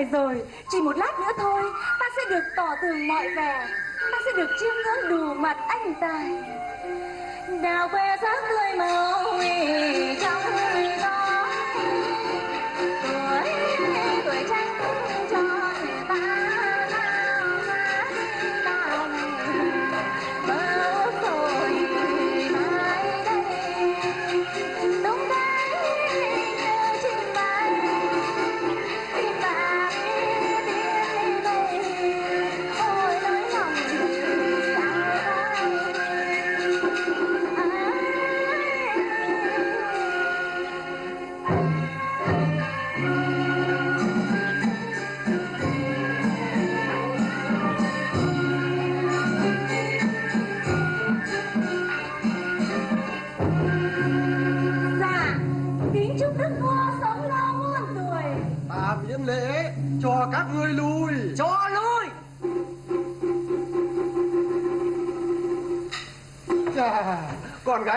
phải rồi. Chỉ một lát nữa thôi, ta sẽ được tỏ tường mọi vẻ. Ta sẽ được chiêm ngưỡng đủ mặt anh tài đào que sáng tươi màu trong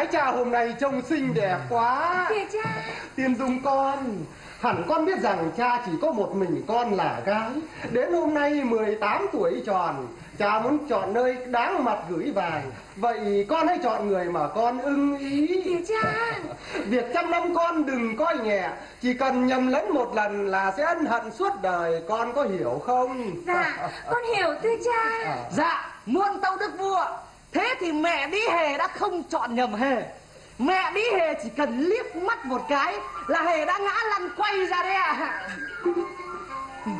gái cha hôm nay trông xinh đẹp quá. Kìa cha, Tiên Dung con Hẳn con biết rằng cha chỉ có một mình con là gái. Đến hôm nay 18 tuổi tròn Cha muốn chọn nơi đáng mặt gửi vàng. Vậy con hãy chọn người mà con ưng ý. Kìa cha. Việc trăm năm con đừng coi nhẹ Chỉ cần nhầm lẫn một lần là sẽ ân hận suốt đời. Con có hiểu không? Dạ, con hiểu thưa cha. dạ muôn tâu đức vua thế thì mẹ đi hề đã không chọn nhầm hề mẹ đi hề chỉ cần liếc mắt một cái là hề đã ngã lăn quay ra đấy ạ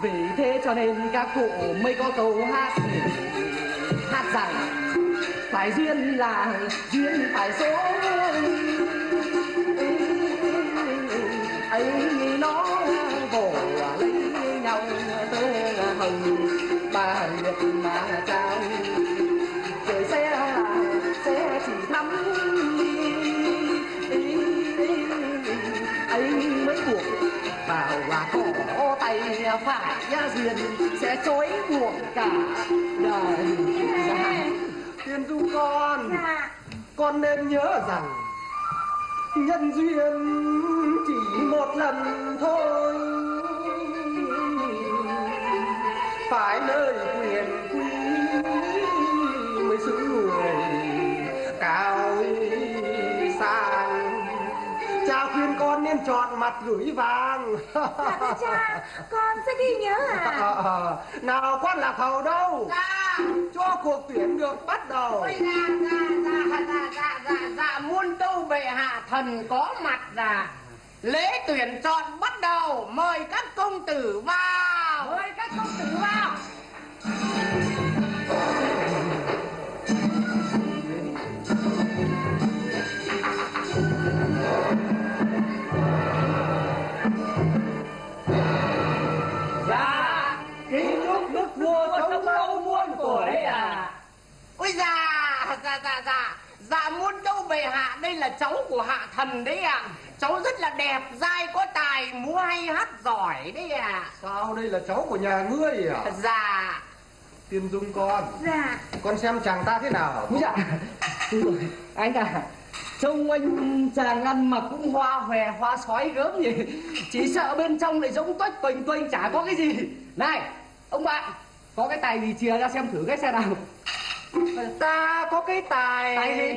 vì thế cho nên các cụ mới có câu hát hát rằng phải duyên là duyên phải số ấy nó phải phải duyên sẽ chối buộc cả đời. Tiên du con Con nên nhớ rằng Nhân duyên chỉ một lần thôi. Phải nơi quyền nên chọn mặt gửi vàng. Dạ cha, con sẽ ghi nhớ à. Ờ, Nào con lạc hầu đâu? Dạ. Cho cuộc tuyển được bắt đầu. Ôi dạ dạ dạ dạ dạ dạ dạ muôn tâu bệ hạ thần có mặt là lễ tuyển chọn bắt đầu mời các công tử vào. Mời các công tử vào ôi dạ dạ dạ dạ dạ muôn đâu bệ hạ đây là cháu của hạ thần đấy ạ. Cháu rất là đẹp dai có tài múa hay hát giỏi đấy ạ. Sao đây là cháu của nhà ngươi à? Dạ. Tiên Dung con. Dạ, Con xem chàng ta thế nào? Úi dạ. Anh à Trông anh chàng ăn mặc cũng hoa hòe hoa sói gớm nhỉ. Chỉ sợ bên trong lại giống tuếch tuềnh tuênh chả có cái gì. Này Ông bạn Có cái tài gì chia ra xem thử cái xe nào Ta có cái tài. Tài gì?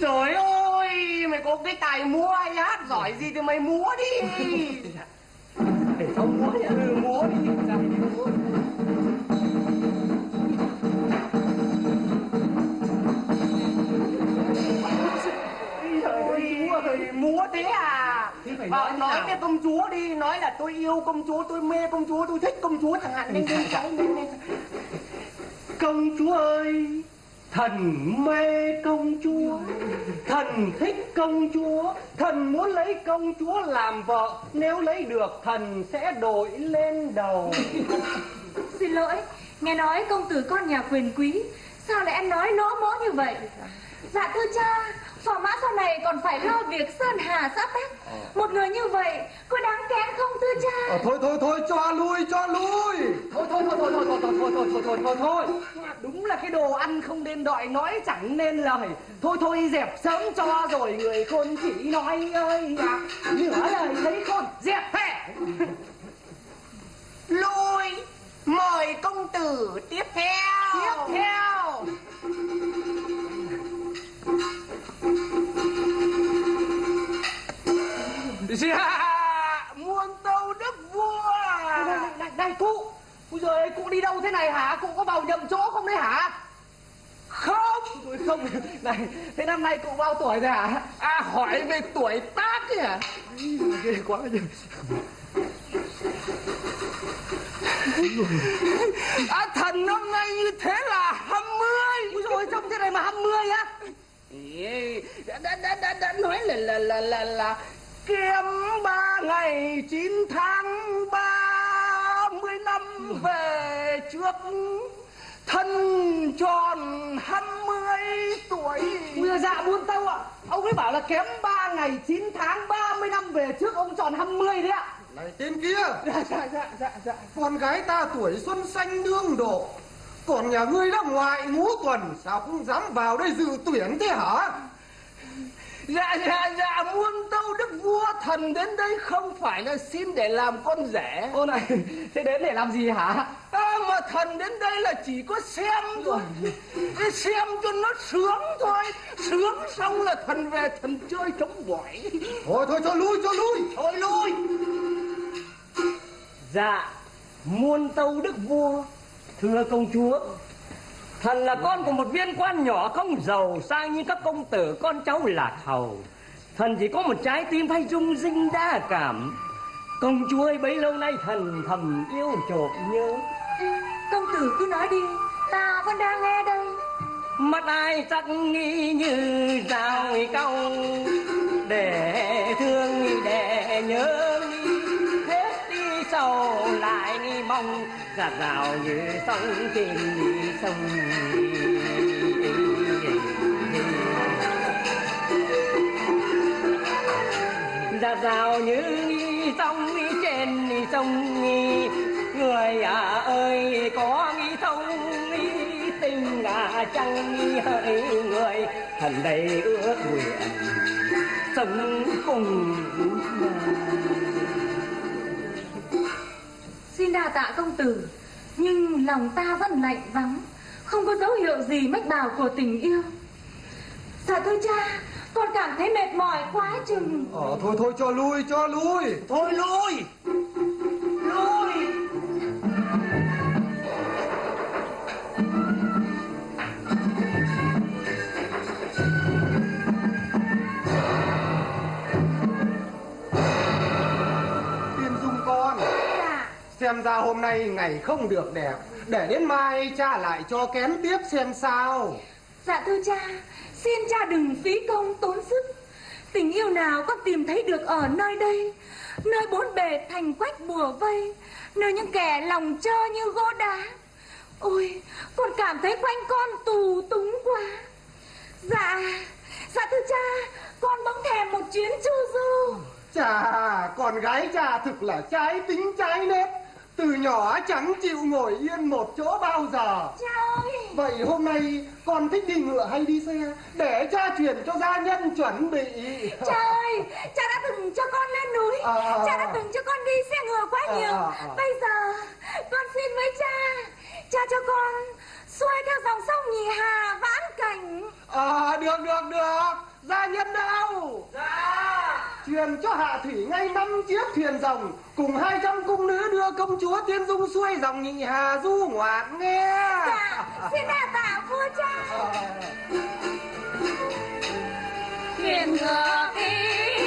Trời ơi Mày có cái tài múa hay hát? Giỏi gì thì mày múa đi. Để cháu múa nhá. Ừ múa đi. Múa. Ôi, ôi, múa thế à phải Bảo nói thế nói nào? với công chúa đi nói là tôi yêu công chúa tôi mê công chúa tôi thích công chúa chẳng hạn nên nên cái nên nên Công chúa ơi Thần mê công chúa Thần thích công chúa Thần muốn lấy công chúa làm vợ Nếu lấy được thần sẽ đội lên đầu xin lỗi, nghe nói công tử con nhà quyền quý, sao lại ăn nói nõ mó như vậy? Dạ thưa cha, phò mã sau này còn phải lo việc sơn hà xã tắc. Một người như vậy, có đáng kén không thưa cha à, thôi thôi thôi cho lui cho lui thôi thôi thôi thôi thôi thôi thôi thôi thôi thôi thôi thôi đúng là cái đồ ăn không nên đợi nói chẳng nên lời thôi thôi dẹp sớm cho rồi người khôn chỉ nói ơi à, nửa lời thấy khôn dẹp hè lui mời công tử tiếp theo tiếp theo dạ muôn tâu đức vua. Này, này, này, này cụ. Ôi giời cụ đi đâu thế này hả? Cụ có vào nhầm chỗ không đấy hả? Không. Ôi không. Này thế năm nay cụ bao tuổi rồi hả? À hỏi về tuổi tác ấy à ghê quá nhỉ. À thần năm nay như thế là hăm mươi. Ôi rồi trông thế này mà 20 á đã, đã, đã, đã, đã nói là là là là là kém ba ngày chín tháng ba mươi năm về trước. Thân tròn hai mươi tuổi. Giời, dạ buôn tâu ạ. Ông ấy bảo là kém 3 ngày 9 tháng 30 năm về trước ông tròn 20 đấy ạ. Này tên kia. Dạ dạ dạ dạ dạ. Con gái ta tuổi xuân xanh đương độ còn nhà ngươi đã ngoại ngũ tuần sao không dám vào đây dự tuyển thế hả? Dạ dạ dạ muôn tâu đức vua thần đến đây không phải là xin để làm con rể. Ô này thế đến để làm gì hả? À, mà thần đến đây là chỉ có xem thôi. Để xem cho nó sướng thôi. Sướng xong là thần về thần chơi trống bỏi. Thôi thôi cho lui cho lui. Thôi lui. Dạ, muôn tâu đức vua, thưa công chúa. Thần là con của một viên quan nhỏ không giàu sang như các công tử con cháu lạc hầu. Thần chỉ có một trái tim thay rung rinh đa cảm. Công chúa ơi bấy lâu nay thần thầm yêu chộp nhớ. Công tử cứ nói đi Ta vẫn đang nghe đây Mắt ai chắc nghi như dao câu Để thương để nhớ Hết sâu lại mong. Giạt rào như sông trên sông Giạt rào như sông trên sông Người à ơi, có nghĩ thông tình là chẳng hỡi người? Thần đây ước nguyện, sống cùng đa tạ công tử Nhưng lòng ta vẫn lạnh vắng Không có dấu hiệu gì mách bảo của tình yêu. Dạ thưa cha Con cảm thấy mệt mỏi quá chừng. Ờ thôi thôi cho lui cho lui. Thôi lui. Lui xem ra hôm nay ngày không được đẹp. Để đến mai cha lại cho kén tiếp xem sao. Dạ thưa cha Xin cha đừng phí công tốn sức. Tình yêu nào con tìm thấy được ở nơi đây? Nơi bốn bề thành quách bùa vây Nơi những kẻ lòng trơ như gỗ đá. Ôi Con cảm thấy quanh con tù túng quá. Dạ Dạ thưa cha Con bỗng thèm một chuyến chu du. Chà con gái cha thực là trái tính trái nết từ nhỏ chẳng chịu ngồi yên một chỗ bao giờ. Cha ơi! Vậy hôm nay con thích đi ngựa hay đi xe? Để cha truyền cho gia nhân chuẩn bị. Cha ơi! Cha đã từng cho con lên núi. À, à, Cha à. đã từng cho con đi xe ngựa quá À, nhiều. à, à. Bây giờ Con xin với cha Cha cho con Xuôi theo dòng sông nhị hà vãn cảnh. À được được được. Gia nhân đâu? Dạ. Truyền cho hạ thủy ngay năm chiếc thuyền rồng cùng hai trăm cung nữ đưa công chúa tiên dung xuôi dòng nhị hà du ngoạn nghe. Dạ Xin đà tạ vua cha. Thuyền ngựa đi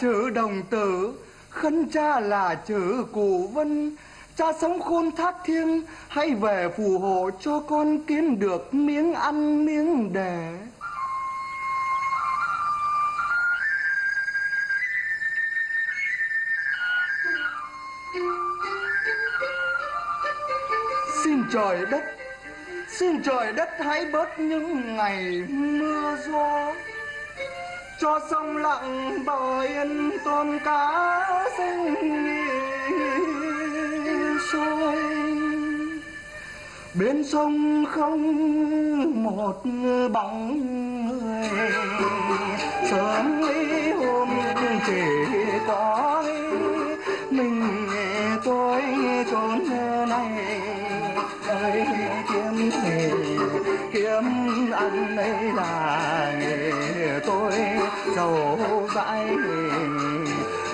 chữ đồng tử, khấn cha là chữ cụ vân. Cha sống khôn thác thiêng, hãy về phù hộ cho con kiếm được miếng ăn, miếng đẻ. Xin trời đất, xin trời đất hãy bớt những ngày mưa gió cho sông lặng bờ yên tôm cá sinh sôi bên sông không một bóng người. Sớm ấy hôm chỉ có mình tôi trốn này. Ơi, kiếm nghề kiếm ăn đây là nghề dãi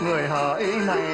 người hỏi này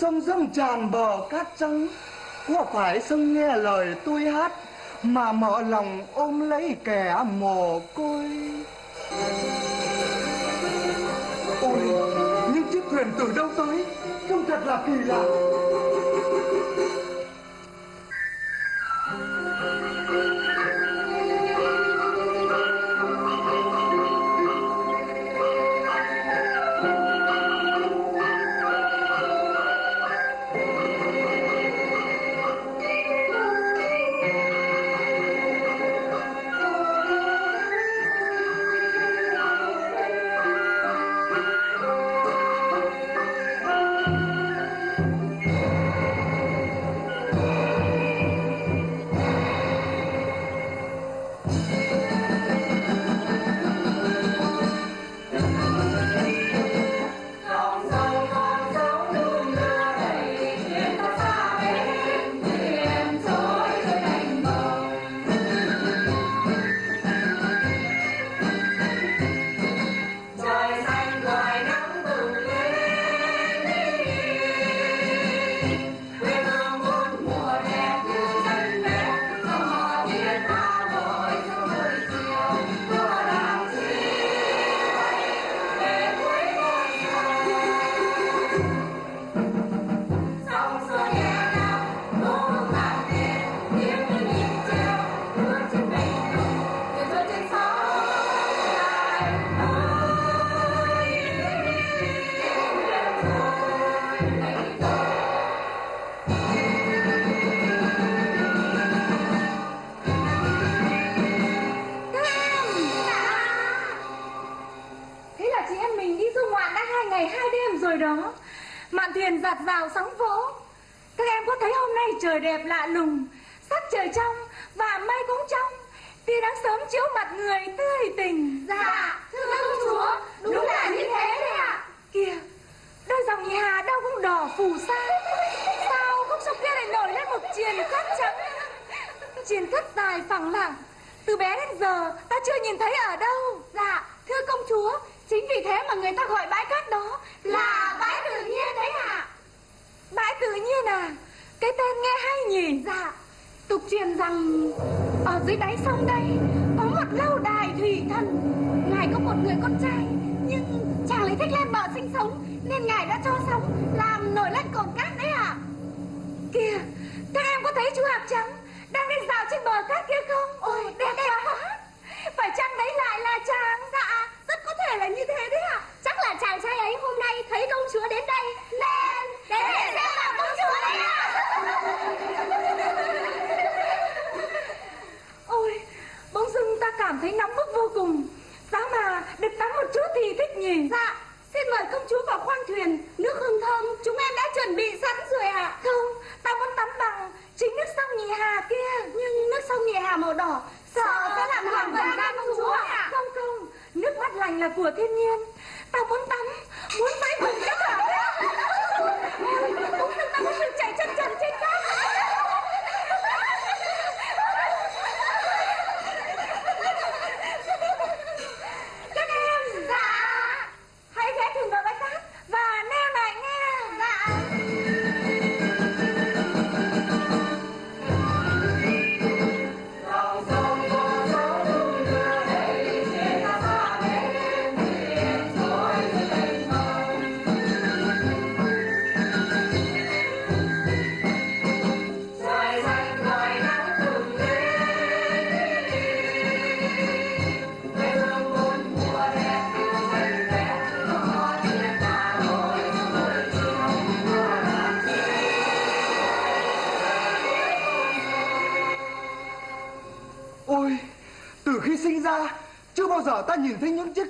sông dâng tràn bờ cát trắng. Có phải sông nghe lời tôi hát mà mở lòng ôm lấy kẻ mồ côi? Ôi, những chiếc thuyền từ đâu tới? Trông thật là kỳ lạ.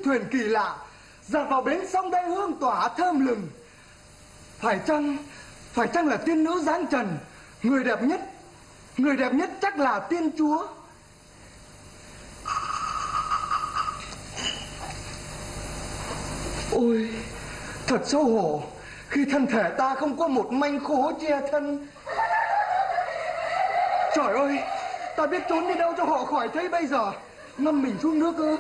Thuyền kỳ lạ dạt vào bến sông đây hương tỏa thơm lừng. Phải chăng, phải chăng là tiên nữ giáng trần, người đẹp nhất, người đẹp nhất chắc là tiên chúa. Ôi, thật xấu hổ khi thân thể ta không có một manh khố che thân. Trời ơi, ta biết trốn đi đâu cho họ khỏi thấy bây giờ. Ngâm mình xuống nước ư.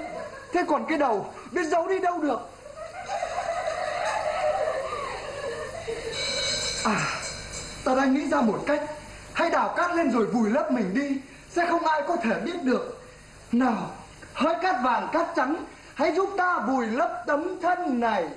Thế còn cái đầu, biết giấu đi đâu được. À, ta đang nghĩ ra một cách. Hãy đào cát lên rồi vùi lấp mình đi. Sẽ không ai có thể biết được. Nào, hỡi cát vàng cát trắng, hãy giúp ta vùi lấp tấm thân này.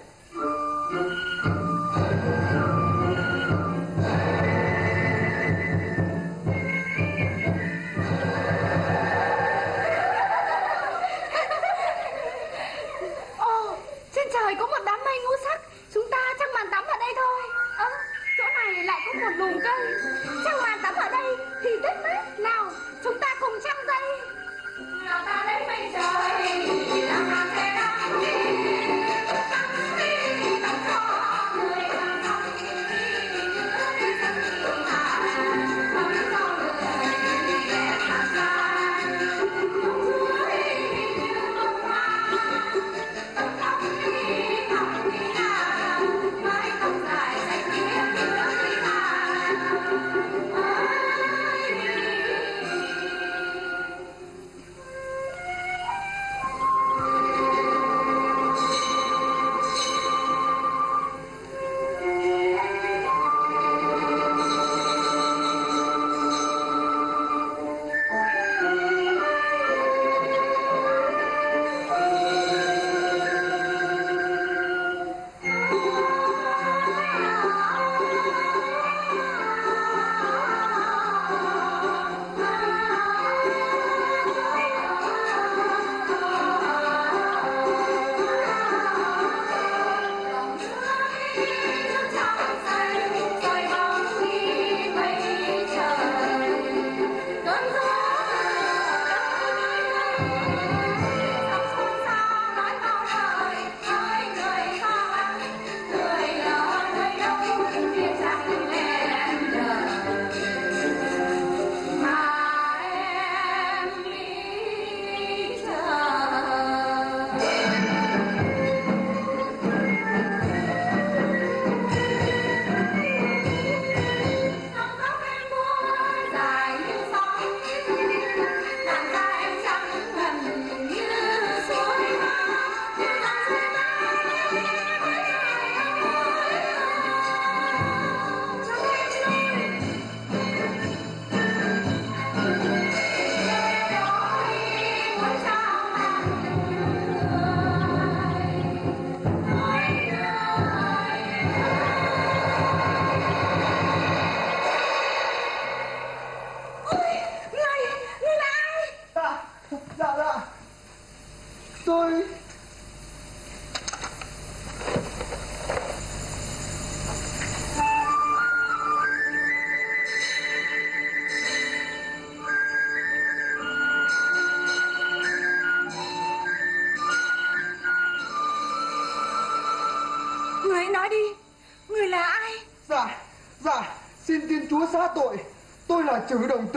Một lùm cây. Trăng màn tắm ở đây thì rất mát Nào, chúng ta cùng trăng dây. Nào ta lấy mây trời Làm màn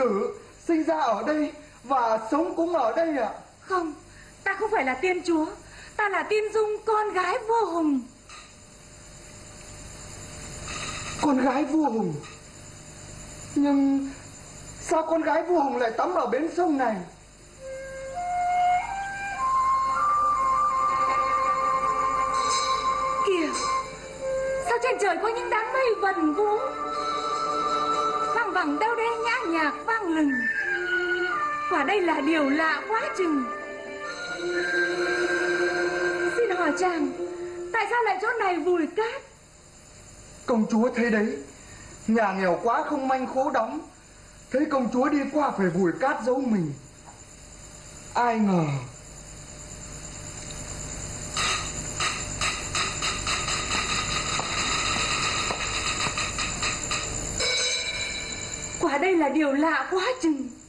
tử, sinh ra ở đây và sống cũng ở đây ạ. Không Ta không phải là tiên chúa Ta là tiên dung con gái vô hùng Con gái vua Hùng. Nhưng sao con gái vua Hùng lại tắm ở bến sông này? Đây là điều lạ quá chừng. Xin hỏi chàng Tại sao lại chỗ này vùi cát? Công chúa thấy đấy, nhà nghèo quá không manh khố đóng. Thấy công chúa đi qua phải vùi cát giấu mình. Ai ngờ. Quả đây là điều lạ quá chừng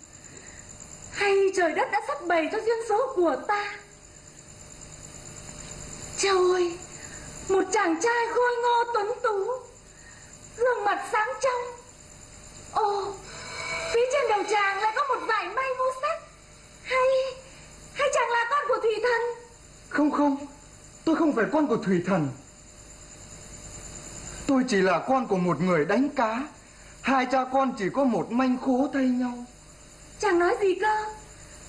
hay trời đất đã sắp bày cho duyên số của ta Trời ơi Một chàng trai khôi ngô tuấn tú Gương mặt sáng trong Ồ Phía trên đầu chàng lại có một vải may vô sắc Hay Hay chàng là con của thủy thần Không không, tôi không phải con của thủy thần. Tôi chỉ là con của một người đánh cá. Hai cha con chỉ có một manh khố thay nhau. Chàng nói gì cơ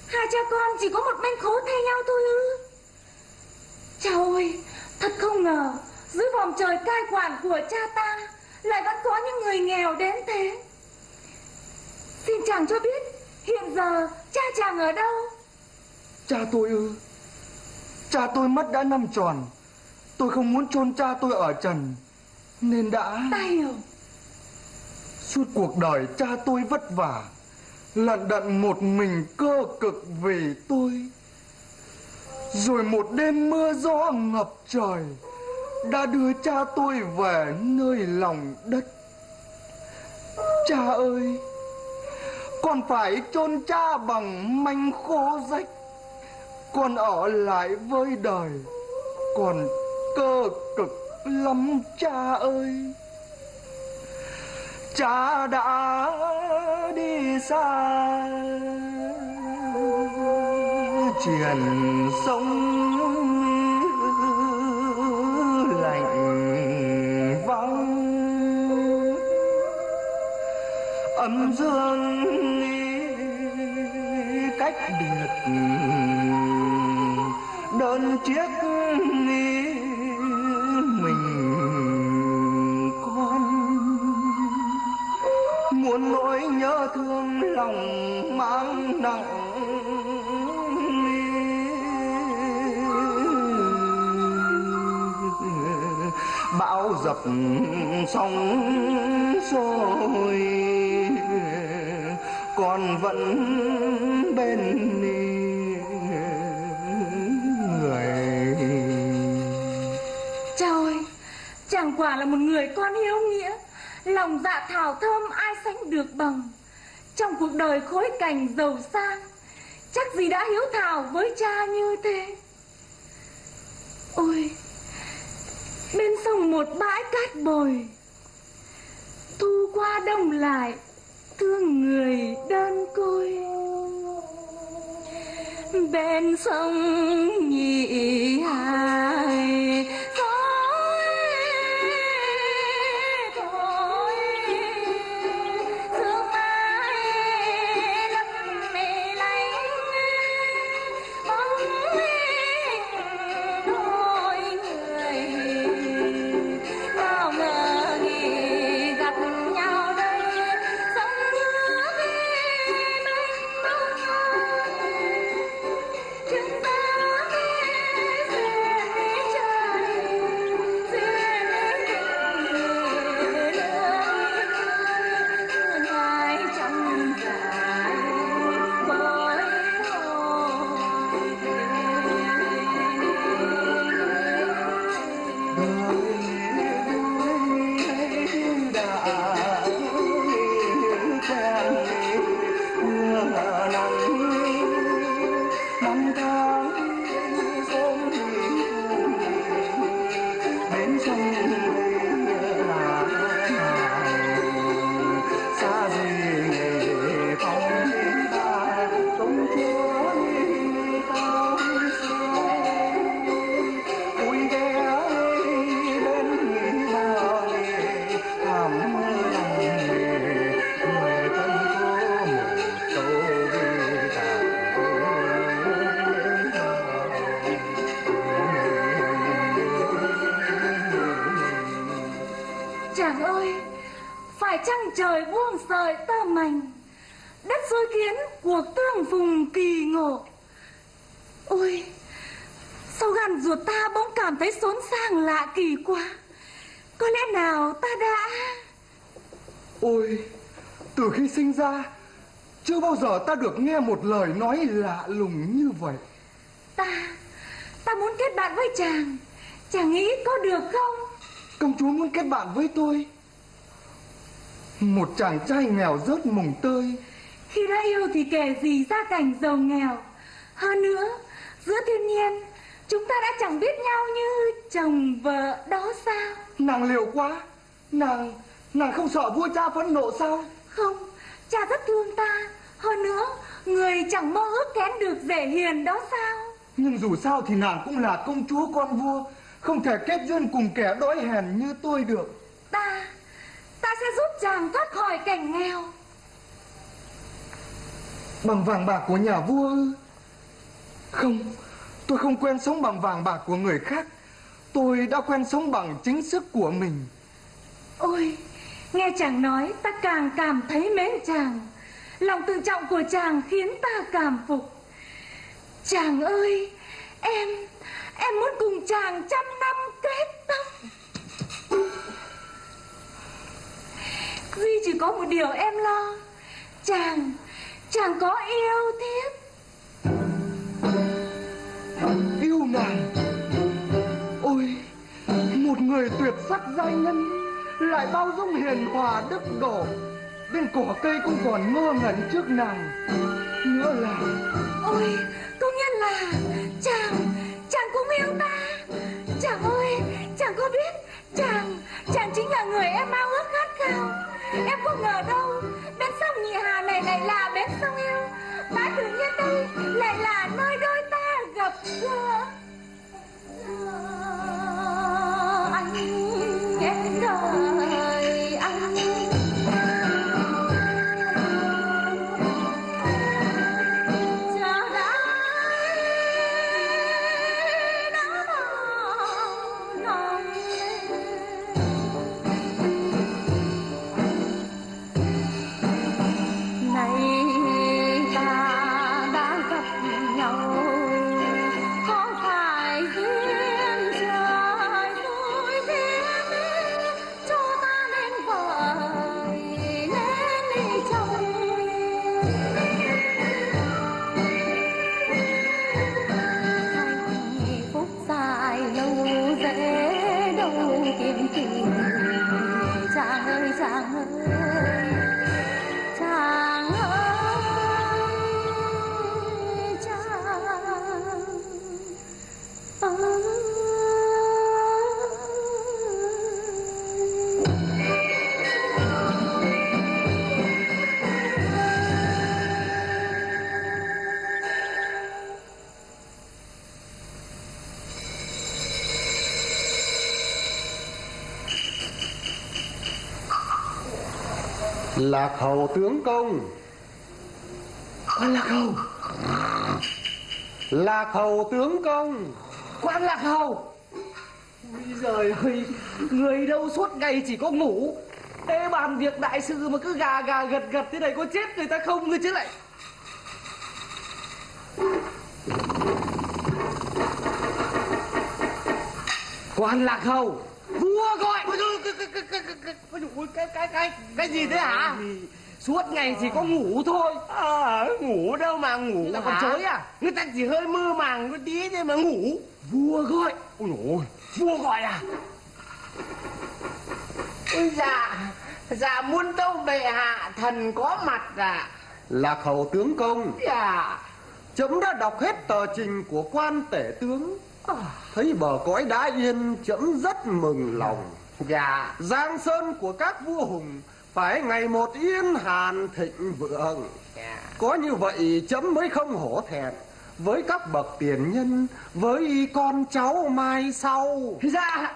Hai cha con chỉ có một manh khố thay nhau thôi ư Trời ơi Thật không ngờ Dưới vòng trời cai quản của cha ta Lại vẫn có những người nghèo đến thế Xin chàng cho biết Hiện giờ cha chàng ở đâu Cha tôi ư? Cha tôi mất đã năm tròn. Tôi không muốn chôn cha tôi ở trần. Nên đã... Ta hiểu Suốt cuộc đời cha tôi vất vả Lận đận một mình cơ cực vì tôi. Rồi một đêm mưa gió ngập trời, Đã đưa cha tôi về nơi lòng đất. Cha ơi, Con phải chôn cha bằng manh khô rách. Con ở lại với đời Còn cơ cực lắm, cha ơi cha đã đi xa. Truyền sông lạnh vắng. Âm dương cách biệt đơn chiếc thương lòng mang nặng bão dập sóng sôi còn vẫn bên người Cha ơi, Chàng quả là một người con hiếu nghĩa. Lòng dạ thảo thơm ai sánh được bằng. Trong cuộc đời khối cảnh giàu sang. Chắc gì đã hiếu thảo với cha như thế. Ôi, Bên sông một bãi cát bồi, Thu qua đông lại Thương người đơn côi. Bên sông nhị hài trăng trời buông sợi tơ mảnh đất xôi kiến cuộc tương phùng kỳ ngộ ôi sao gan ruột ta bỗng cảm thấy xốn sang lạ kỳ quá có lẽ nào ta đã Ôi, từ khi sinh ra, chưa bao giờ ta được nghe một lời nói lạ lùng như vậy. Ta, ta muốn kết bạn với chàng Chàng nghĩ có được không? Công chúa muốn kết bạn với tôi. Một chàng trai nghèo rớt mùng tơi. Khi đã yêu thì kể gì ra cảnh giàu nghèo Hơn nữa, giữa thiên nhiên Chúng ta đã chẳng biết nhau như chồng vợ đó sao Nàng liều quá. Nàng, nàng không sợ vua cha phẫn nộ sao? Không, cha rất thương ta Hơn nữa, người chẳng mơ ước kén được rể hiền đó sao Nhưng dù sao thì nàng cũng là công chúa con vua. Không thể kết duyên cùng kẻ đói hèn như tôi được. Ta, ta sẽ giúp chàng thoát khỏi cảnh nghèo Bằng vàng bạc của nhà vua ư? Không, tôi không quen sống bằng vàng bạc của người khác. Tôi đã quen sống bằng chính sức của mình. Ôi, nghe chàng nói ta càng cảm thấy mến chàng Lòng tự trọng của chàng khiến ta cảm phục Chàng ơi, em, em muốn cùng chàng trăm năm kết tóc. Duy chỉ có một điều em lo. Chàng, chàng có yêu thiếp Yêu nàng. Ôi Một người tuyệt sắc giai nhân Lại bao dung hiền hòa đức độ. Bên cỏ cây cũng còn ngơ ngẩn trước nàng. Nữa là Ôi, có nghĩa là chàng, chàng cũng yêu ta. Chàng ơi, chàng có biết Chàng, chàng chính là người em ao ước khát khao. Em không ngờ đâu Bên sông Nhị Hà này lại là bên sông yêu Mãi tự nhiên đây lại là nơi đôi ta gặp gỡ. Anh, em đời Lạc hầu tướng công. Quan Lạc Hầu. Lạc hầu tướng công. Quan Lạc Hầu. Ôi giời ơi Người đâu suốt ngày chỉ có ngủ. Thế bàn việc đại sự mà cứ gà gà gật gật thế này có chết người ta không cơ chứ lại? Quan Lạc Hầu Vua gọi cái, cái, cái, cái, cái, cái, ôi, cái, cái, cái, cái gì thế hả? Suốt ngày chỉ có ngủ thôi. À, ngủ đâu mà ngủ Là con hả? chới à? Người ta chỉ hơi mơ màng một tí thôi mà ngủ. Vua gọi. Ôi dồi vua gọi à? Ôi dạ Dạ muôn tâu bệ hạ thần có mặt à? Lạc hầu tướng công. Dạ. Chấm đã đọc hết tờ trình của quan tể tướng. Thấy bờ cõi đã yên Chấm rất mừng lòng Dạ Giang sơn của các vua hùng Phải ngày một yên hàn thịnh vượng. Dạ. Có như vậy chấm mới không hổ thẹn. Với các bậc tiền nhân Với con cháu mai sau. Dạ.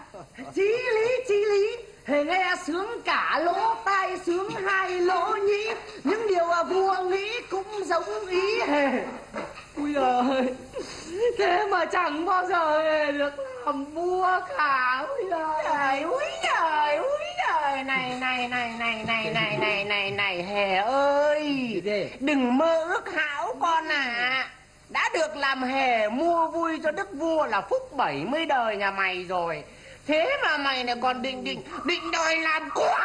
Chí lý chí lý. Nghe sướng cả lỗ tai sướng hai lỗ nhĩ. Những điều vua nghĩ cũng giống ý. Hề Ui ơi Thế mà chẳng bao giờ được làm vua cả Ui giời. Trời úi trời ơi này này này này này này này này này hề ơi. Đừng mơ ước hão con à đã được làm hề mua vui cho đức vua là phúc 70 đời nhà mày rồi. Thế mà mày này còn định định định đòi làm quan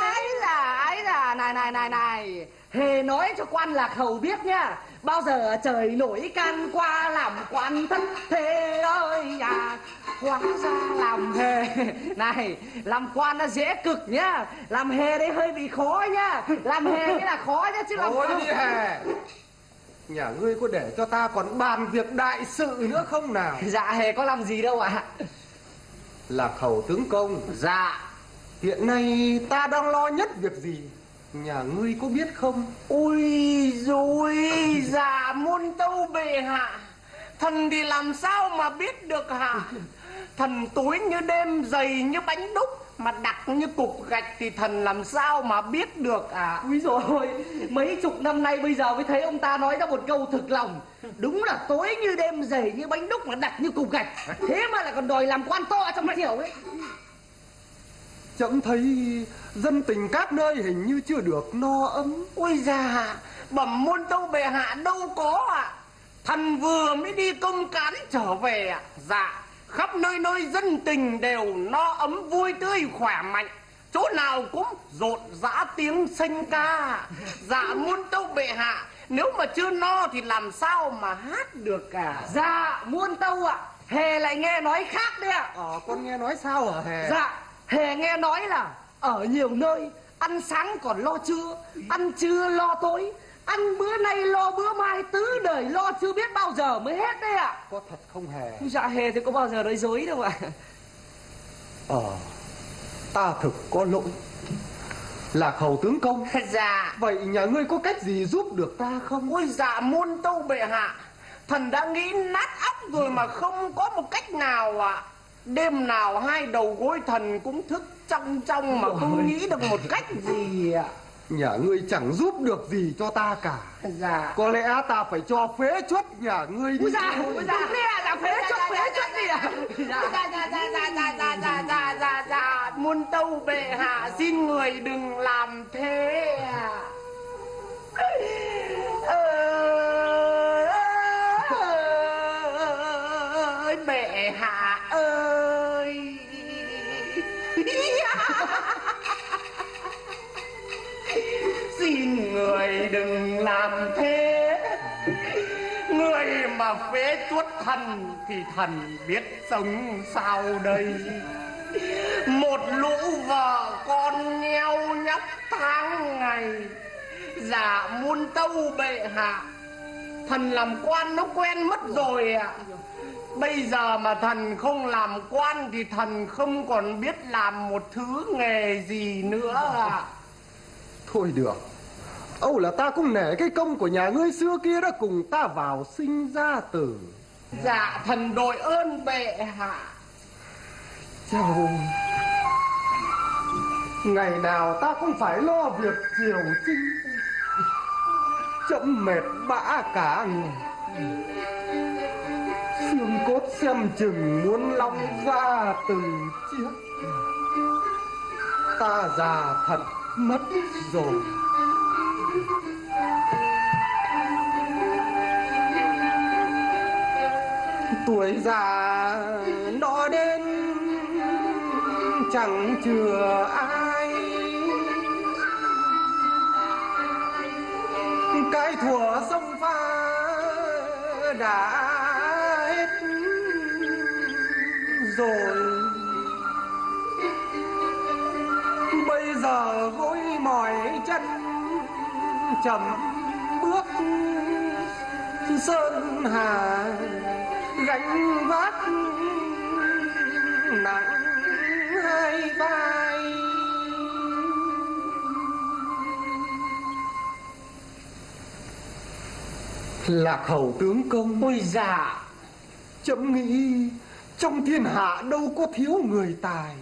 ấy là ấy là? Này này này này hề nói cho quan lạc hầu biết nhá bao giờ trời nổi can qua làm quan thất thế ơi à. Hóa ra làm hề này làm quan nó dễ cực nhá làm hề đấy hơi bị khó nhá làm hề cái là khó nhá chứ làm Thôi đi hè Nhà ngươi có để cho ta còn bàn việc đại sự nữa không nào? Dạ hề có làm gì đâu ạ. Lạc hầu tướng công. Dạ. Hiện nay ta đang lo nhất việc gì Nhà ngươi có biết không? Ui rồi già muôn tâu bệ hạ. Thần thì làm sao mà biết được hả? Thần tối như đêm dày như bánh đúc mà đặc như cục gạch thì thần làm sao mà biết được à Úi dồi ôi, mấy chục năm nay bây giờ mới thấy ông ta nói ra một câu thực lòng. Đúng là tối như đêm dày như bánh đúc mà đặc như cục gạch. Thế mà lại còn đòi làm quan to trong triều ấy. Chậm thấy dân tình các nơi hình như chưa được no ấm. Ôi già bẩm môn tâu bệ hạ đâu có ạ. Thần vừa mới đi công cán trở về ạ. Dạ khắp nơi nơi dân tình đều no ấm vui tươi khỏe mạnh. Chỗ nào cũng rộn rã tiếng sinh ca. Dạ môn tâu bệ hạ nếu mà chưa no thì làm sao mà hát được cả Dạ, muôn tâu ạ? Hề lại nghe nói khác đấy ạ. Ờ con nghe nói sao hả hè? Dạ, Hề nghe nói là Ở nhiều nơi Ăn sáng còn lo trưa Ăn trưa lo tối Ăn bữa nay lo bữa mai Tứ đời lo chưa biết bao giờ mới hết đấy ạ. Có thật không hề? Dạ Hề thì có bao giờ nói dối đâu ạ. Ờ Ta thực có lỗi. Lạc hầu tướng công. Dạ. Vậy nhà ngươi có cách gì giúp được ta không? Ôi dạ môn tâu bệ hạ. Thần đã nghĩ nát óc rồi mà không có một cách nào ạ Đêm nào hai đầu gối thần cũng thức trong trong mà không nghĩ được một cách gì ạ Nhà ngươi chẳng giúp được gì cho ta cả Dạ Có lẽ ta phải cho phế chuất nhà ngươi đi Úi dạ, úi dạ Đúng đấy ạ, là phế chút, phế chút gì ạ Dạ dạ dạ dạ dạ dạ dạ dạ dạ dạ dạ Môn tâu bệ hạ xin người đừng làm thế ạ ơi bệ hạ ơi. Xin người đừng làm thế. Người mà phế chuốt thần thì thần biết sống sao đây? Một lũ vợ con nheo nhóc tháng ngày dạ muôn tâu bệ hạ. Thần làm quan nó quen mất rồi ạ bây giờ mà thần không làm quan thì thần không còn biết làm một thứ nghề gì nữa ạ. Thôi được. Âu là ta cũng nể cái công của nhà ngươi xưa kia đã cùng ta vào sinh ra tử dạ thần đội ơn bệ hạ. Chào. Ngày nào ta cũng phải lo việc triều chính Chậm mệt bã cả người Xương cốt xem chừng muốn long ra từ chiếc Ta già thật mất rồi. Tuổi già nó đến, chẳng chừa ai. Cái thủa sông pha đã rồi. Bây giờ gối mỏi chân chậm bước sơn hà gánh vác nặng hai vai. Lạc hầu tướng công ôi dạ chậm nghĩ trong thiên hạ đâu có thiếu người tài.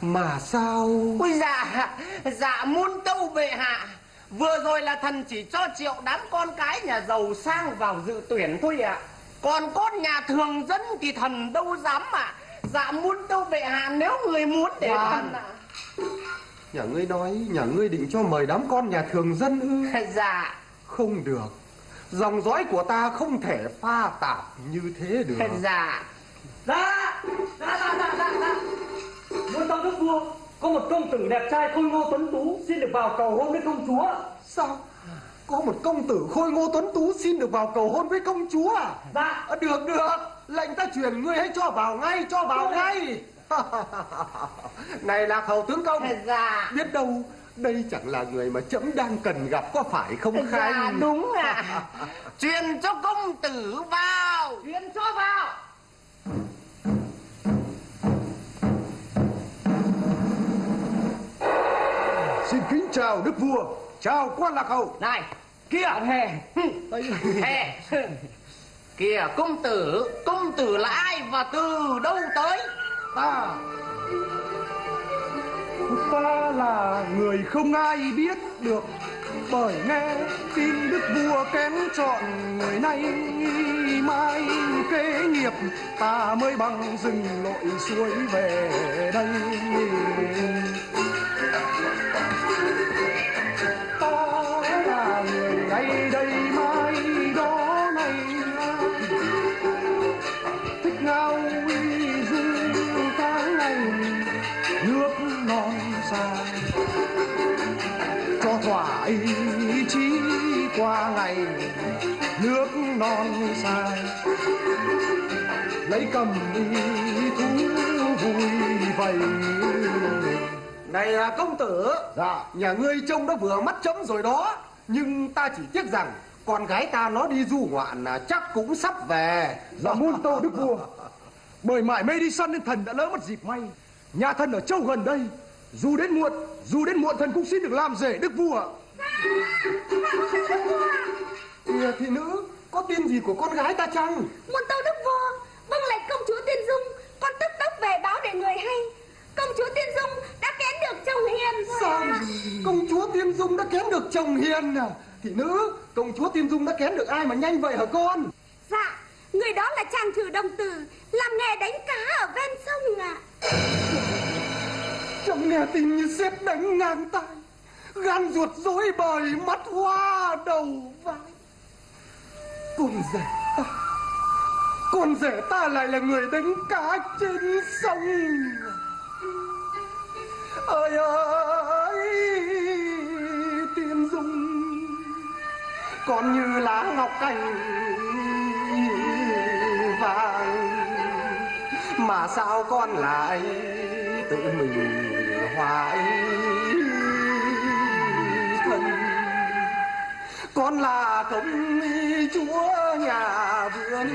Mà sao? Ôi dạ dạ muôn tâu bệ hạ. Vừa rồi là thần chỉ cho triệu đám con cái nhà giàu sang vào dự tuyển thôi ạ. Còn con nhà thường dân thì thần đâu dám ạ. Dạ muôn tâu bệ hạ nếu người muốn để Khoan. thần ạ. Nhà ngươi nói nhà ngươi định cho mời đám con nhà thường dân ư? Dạ. Không được. Dòng dõi của ta không thể pha tạp như thế được. Dạ Dạ Dạ dạ dạ dạ dạ. Muôn tông đức vua Có một công tử đẹp trai khôi ngô tuấn tú Xin được vào cầu hôn với công chúa. Sao? Có một công tử khôi ngô tuấn tú Xin được vào cầu hôn với công chúa à? Dạ. À, Được được. Lệnh ta truyền ngươi hãy cho vào ngay Cho vào ngay. Này lạc hầu tướng công Dạ. Biết đâu đây chẳng là người mà trẫm đang cần gặp có phải không Dạ Khanh? đúng ạ. Truyền cho công tử vào. Truyền cho vào Xin kính chào đức vua, chào quan lạc hầu. Này Kia hề Hè. kìa công tử công tử là ai và từ đâu tới? Ta. Ta là người không ai biết được bởi nghe tin đức vua kén chọn người nay, Mai kế nghiệp ta mới bằng rừng lội suối về đây. Ta là người thỏa ý chí qua ngày nước non xa lấy cầm ý thú vui vầy. Này à, công tử. Dạ. Nhà ngươi trông đã vừa mắt chấm rồi đó. Nhưng ta chỉ tiếc rằng Con gái ta nó đi du ngoạn à, Chắc cũng sắp về. Dạ muôn tâu đức vua. Bởi mãi mê đi săn nên thần đã lỡ mất dịp may. Nhà thần ở châu gần đây Dù đến muộn Dù đến muộn thần cũng xin được làm rể đức vua. Kìa thị nữ Có tin gì của con gái ta chăng? Muôn tâu đức vua Vâng lệnh công chúa Tiên Dung Con tức tốc về báo để người hay. Công chúa Tiên Dung đã kén được chồng hiền Sao. Công chúa Tiên Dung đã kén được chồng hiền à? Thị nữ Công chúa Tiên Dung đã kén được ai mà nhanh vậy hả con? Dạ Người đó là chàng thử đồng tử Làm nghề đánh cá ở ven sông ạ Trông nghe tin như sét đánh ngang tai, Gan ruột rối bời, Mắt hoa đầu vai. Con rể ta, Con rể ta lại là người đánh cá trên sông. Ơi ơi Tiên Dung, Còn như lá ngọc cành vàng. Mà sao con lại tự mình hoài thân, con là công chúa nhà vườn.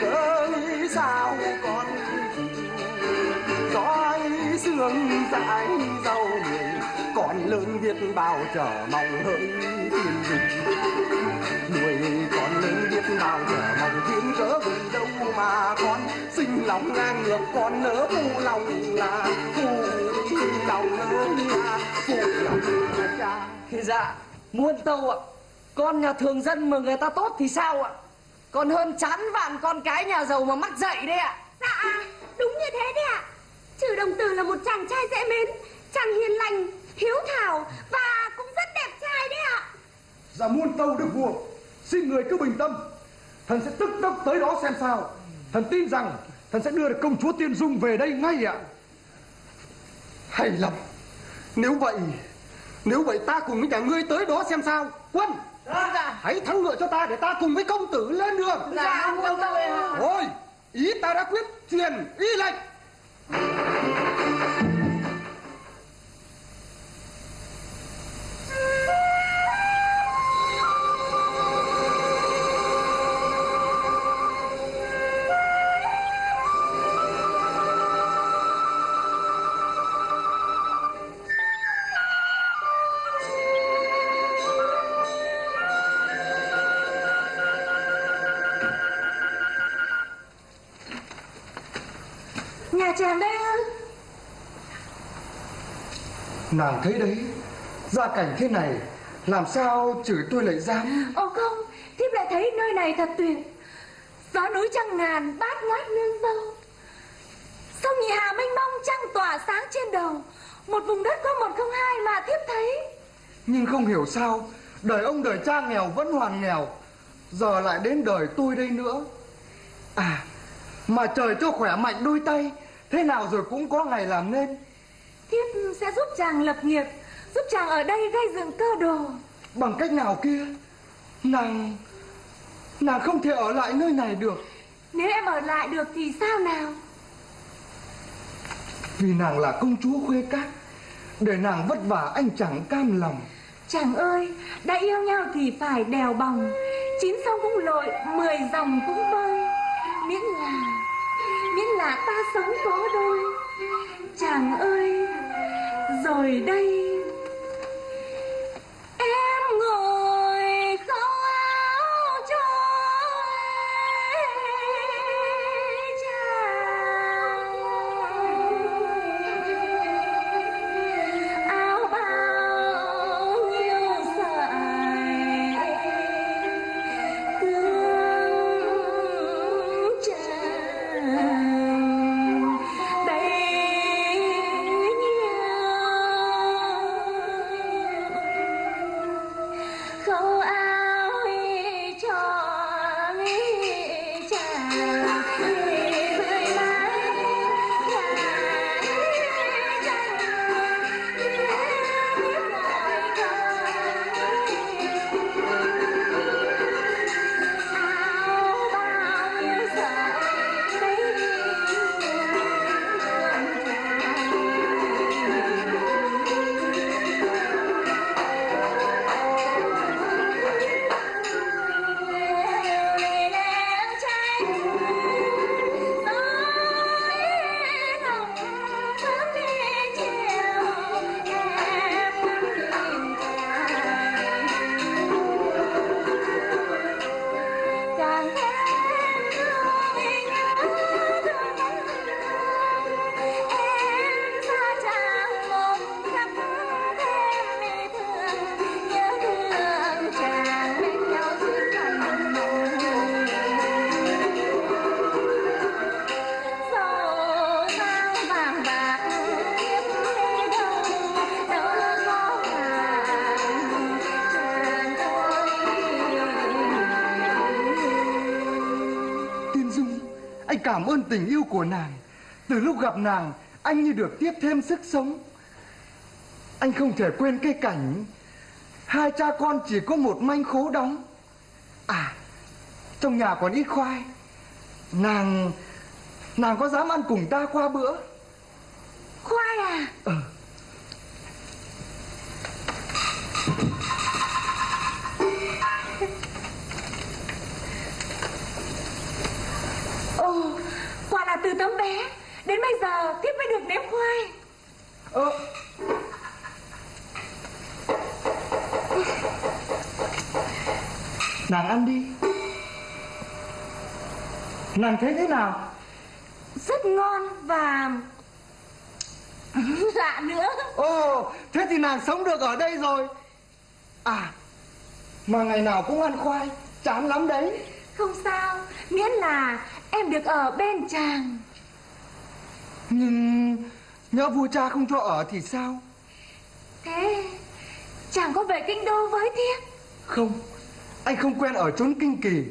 Cớ sao con giói sương dãi dâu người, còn lớn biết bao chờ mong hỡi thiên đình nuôi con lớn biết bao trở mong thiên cớ vì đâu mà con sinh lòng ngang ngược, con nỡ phụ lòng là phụ là phụ Dạ Muôn tâu ạ. Con nhà thường dân mà người ta tốt thì sao ạ? Còn hơn chán vạn con cái nhà giàu mà mắc dậy đấy ạ. Dạ đúng như thế đấy ạ. Trừ đồng tử là một chàng trai dễ mến Chàng hiền lành Hiếu thảo Và cũng rất đẹp trai đấy ạ. Dạ muôn tâu đức vua Xin người cứ bình tâm. Thần sẽ tức tốc tới đó xem sao. Thần tin rằng Thần sẽ đưa được công chúa Tiên Dung về đây ngay ạ hay lắm nếu vậy nếu vậy ta cùng với nhà ngươi tới đó xem sao. Quân hãy thắng ngựa cho ta để ta cùng với công tử lên đường. Dạ muôn tâu ạ thôi ý ta đã quyết truyền y lệnh thấy đấy. Gia cảnh thế này làm sao chửi tôi lại dám? Ồ không Thiếp lại thấy nơi này thật tuyệt. Gió núi trăng ngàn bát ngát nương dâu Sông nhị hà mênh mông trăng tỏa sáng trên đầu. Một vùng đất có một không hai mà thiếp thấy. Nhưng không hiểu sao Đời ông đời cha nghèo vẫn hoàn nghèo. Giờ lại đến đời tôi đây nữa. À Mà trời cho khỏe mạnh đôi tay Thế nào rồi cũng có ngày làm nên Thiếp sẽ giúp chàng lập nghiệp Giúp chàng ở đây gây dựng cơ đồ. Bằng cách nào kia? Nàng Nàng không thể ở lại nơi này được. Nếu em ở lại được thì sao nào? Vì nàng là công chúa khuê các Để nàng vất vả anh chẳng cam lòng. Chàng ơi Đã yêu nhau thì phải đèo bòng Chín sông cũng lội Mười dòng cũng bơi Miễn là Miễn là ta sống có đôi Chàng ơi Rồi đây. Tình yêu của nàng. Từ lúc gặp nàng Anh như được tiếp thêm sức sống. Anh không thể quên cái cảnh Hai cha con chỉ có một manh khố đóng. À Trong nhà còn ít khoai. Nàng Nàng có dám ăn cùng ta qua bữa? Khoai à? Ờ Nàng thấy thế nào rất ngon và lạ nữa Ồ, thế thì nàng sống được ở đây rồi. À, mà ngày nào cũng ăn khoai, chán lắm đấy. không sao miễn là em được ở bên chàng Nhưng nhớ vua cha không cho ở thì sao? thế chàng có về kinh đô với thiếp Không, anh không quen ở chốn kinh kỳ.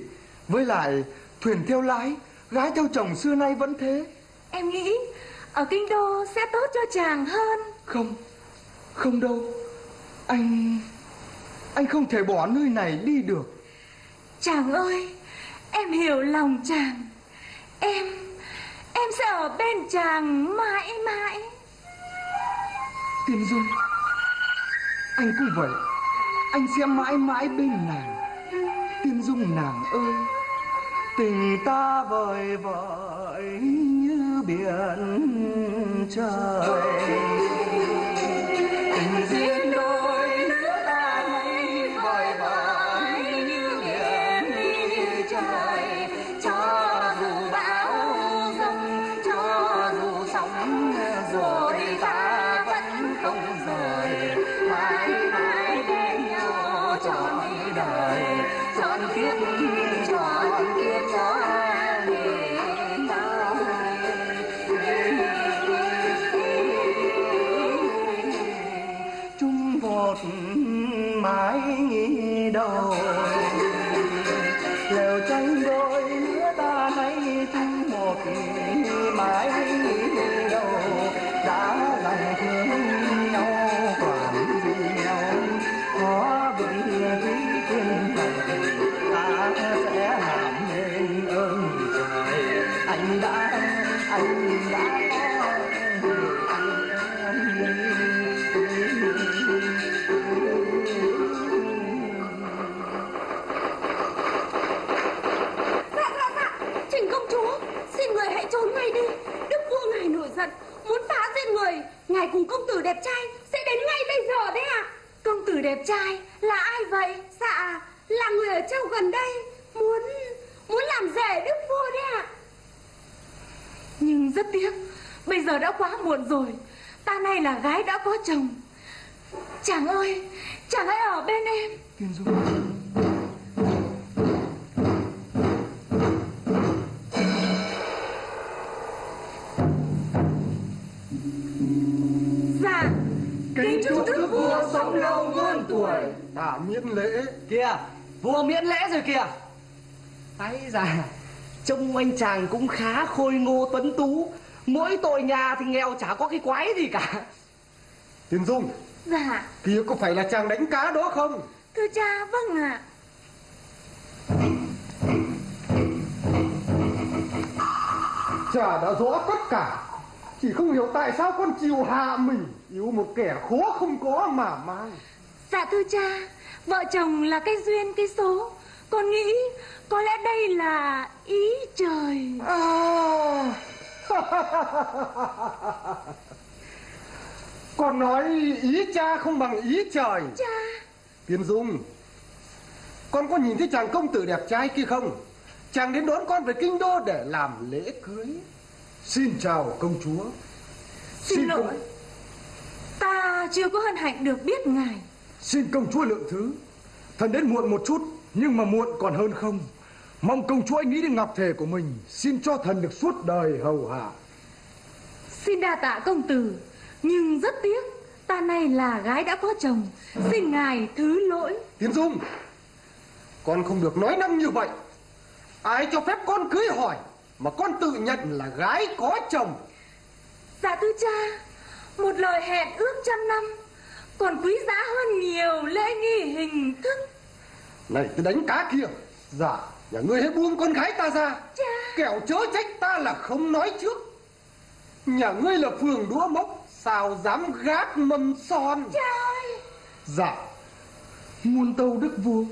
Với lại, thuyền theo lái, gái theo chồng xưa nay vẫn thế. em nghĩ ở kinh đô sẽ tốt cho chàng hơn Không, không đâu. Anh... Anh không thể bỏ nơi này đi được. chàng ơi em hiểu lòng chàng em em sẽ ở bên chàng mãi mãi Tiên Dung, anh cũng vậy. Anh sẽ mãi mãi bên nàng. Tiên Dung nàng ơi, tình ta vời vợi như biển trời. Ngài cùng công tử đẹp trai Sẽ đến ngay bây giờ đấy ạ. Công tử đẹp trai Là ai vậy? Dạ Là người ở châu gần đây, Muốn Muốn làm rể đức vua đấy ạ. Nhưng rất tiếc, Bây giờ đã quá muộn rồi. Ta nay là gái đã có chồng. Chàng ơi, Chàng hãy ở bên em. Tiên Dung tuổi Đã miễn lễ Kìa. Vua miễn lễ rồi kìa. Ái già Trông anh chàng cũng khá khôi ngô tuấn tú. Mỗi tội nhà thì nghèo chả có cái quái gì cả. Tiên Dung Dạ. Kia có phải là chàng đánh cá đó không? Thưa cha vâng ạ. Cha đã rõ tất cả. Chỉ không hiểu tại sao con chịu hạ mình. Yêu một kẻ khó không có mà mang Dạ thưa cha Vợ chồng là cái duyên cái số. Con nghĩ có lẽ đây là ý trời. À. Con nói ý cha không bằng ý trời. Cha. Tiên Dung Con có nhìn thấy chàng công tử đẹp trai kia không? Chàng đến đón con về kinh đô để làm lễ cưới. Xin chào công chúa. Xin, Xin lỗi. công- Ta chưa có hân hạnh được biết ngài Xin công chúa lượng thứ. Thần đến muộn một chút Nhưng mà muộn còn hơn không. Mong công chúa nghĩ đến ngọc thể của mình Xin cho thần được suốt đời hầu hạ. Xin đa tạ công tử Nhưng rất tiếc Ta này là gái đã có chồng Xin ngài thứ lỗi. Tiến Dung Con không được nói năng như vậy. Ai cho phép con cưới hỏi Mà con tự nhận là gái có chồng? Dạ thưa cha Một lời hẹn ước trăm năm Còn quý giá hơn nhiều lễ nghi hình thức. Này cái đánh cá kia. Dạ Nhà ngươi hãy buông con gái ta ra. Cha Kẻo chớ trách ta là không nói trước. Nhà ngươi là phường đũa mốc Sao dám gác mâm son? Ơi. Dạ. Muôn tâu đức vua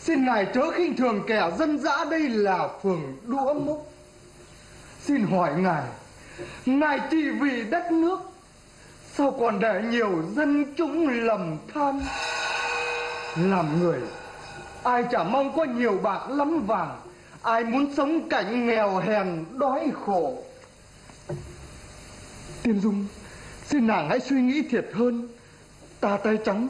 Xin ngài chớ khinh thường kẻ dân dã đây là phường đũa mốc. Xin hỏi ngài Ngài chỉ vì đất nước Sao còn để nhiều dân chúng lầm than? Làm người Ai chả mong có nhiều bạc lắm vàng. Ai muốn sống cảnh nghèo hèn đói khổ. Tiên Dung Xin nàng hãy suy nghĩ thiệt hơn. Ta tay trắng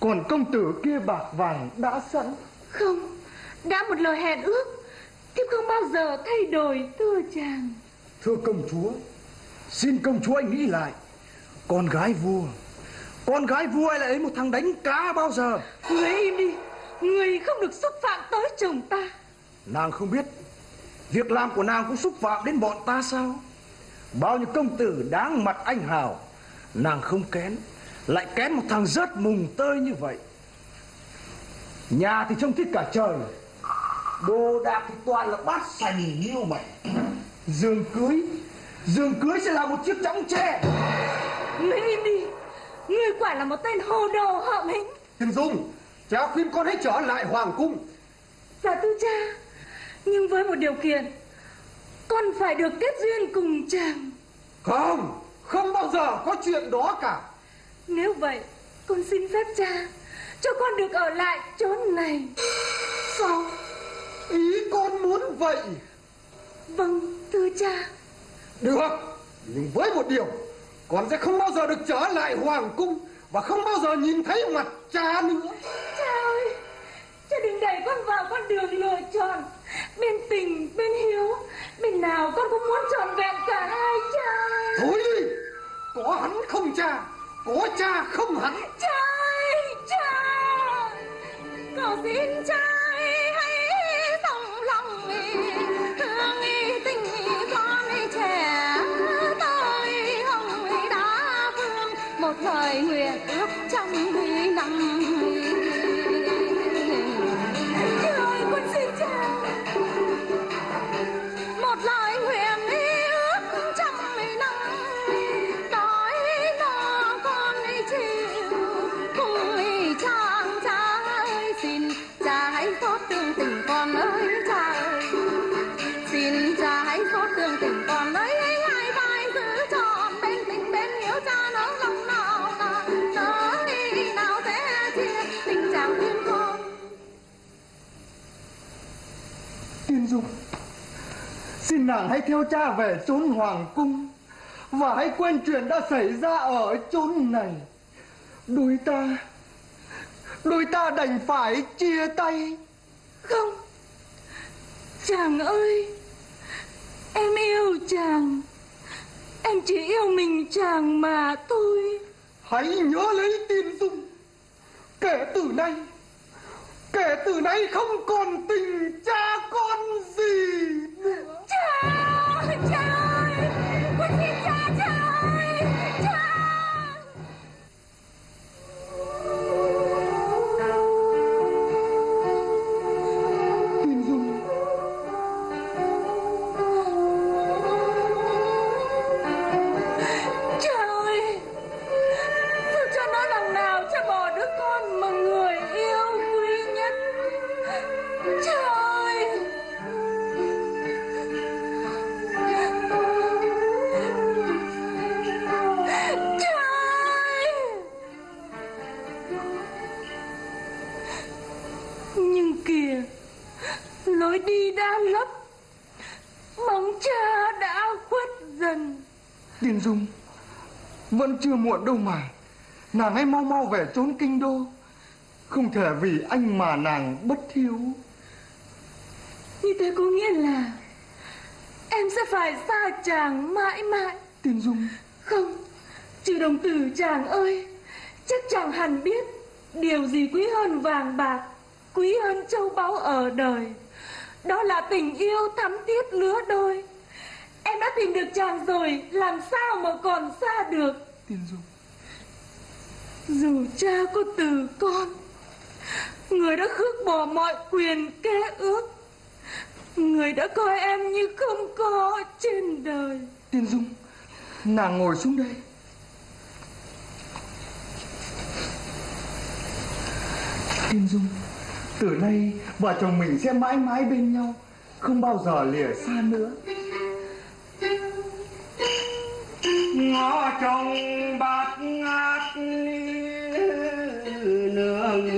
Còn công tử kia bạc vàng đã sẵn. Không Đã một lời hẹn ước Thiếp không bao giờ thay đổi thưa chàng. Thưa công chúa Xin công chúa anh nghĩ lại Con gái vua. Con gái vua ai lại lấy một thằng đánh cá bao giờ? Người im đi. Người không được xúc phạm tới chồng ta. Nàng không biết. Việc làm của nàng cũng xúc phạm đến bọn ta sao? Bao nhiêu công tử đáng mặt anh hào. Nàng không kén. Lại kén một thằng rớt mùng tơi như vậy. Nhà thì trông thích cả trời. Đồ đạc thì toàn là bát sành như mày Dương cưới Dương cưới sẽ là một chiếc chõng tre. Người im đi Người quả là một tên hồ đồ hợm hĩnh Tiên Dung Cha khuyên con hãy trở lại hoàng cung. Dạ thưa cha Nhưng với một điều kiện. Con phải được kết duyên cùng chàng. Không Không bao giờ có chuyện đó cả. Nếu vậy Con xin phép cha Cho con được ở lại chốn này. Sao? Ý con muốn vậy? Vâng thưa cha Được. Nhưng với một điều Con sẽ không bao giờ được trở lại hoàng cung Và không bao giờ nhìn thấy mặt cha nữa. Cha ơi Cha đừng đẩy con vào con đường lựa chọn. Bên tình bên hiếu Bên nào con cũng muốn trọn vẹn cả hai cha. Thôi đi. Có hắn không cha Có cha không hắn. Cha ơi cha Cầu xin cha nàng hãy theo cha về chốn hoàng cung Và hãy quên chuyện đã xảy ra ở chốn này. Đôi ta Đôi ta đành phải chia tay. Không Chàng ơi Em yêu chàng. Em chỉ yêu mình chàng mà thôi. Hãy nhớ lấy tin dung. Kể từ nay Kể từ nay không còn tình cha con gì nữa Cha Tiên Dung. Vẫn chưa muộn đâu mà. Nàng hãy mau mau về trốn kinh đô. Không thể vì anh mà nàng bất hiếu. Như thế có nghĩa là Em sẽ phải xa chàng mãi mãi. Tiên Dung. Không Trừ đồng tử chàng ơi. Chắc chàng hẳn biết Điều gì quý hơn vàng bạc Quý hơn châu báu ở đời. Đó là tình yêu thắm thiết lứa đôi Em đã tìm được chàng rồi Làm sao mà còn xa được? Tiên Dung. Dù cha có từ con Người đã khước bỏ mọi quyền kê ước. Người đã coi em như không có trên đời. Tiên Dung Nàng ngồi xuống đây. Tiên Dung Từ nay vợ chồng mình sẽ mãi mãi bên nhau Không bao giờ lìa xa nữa nó trong bát ngát nương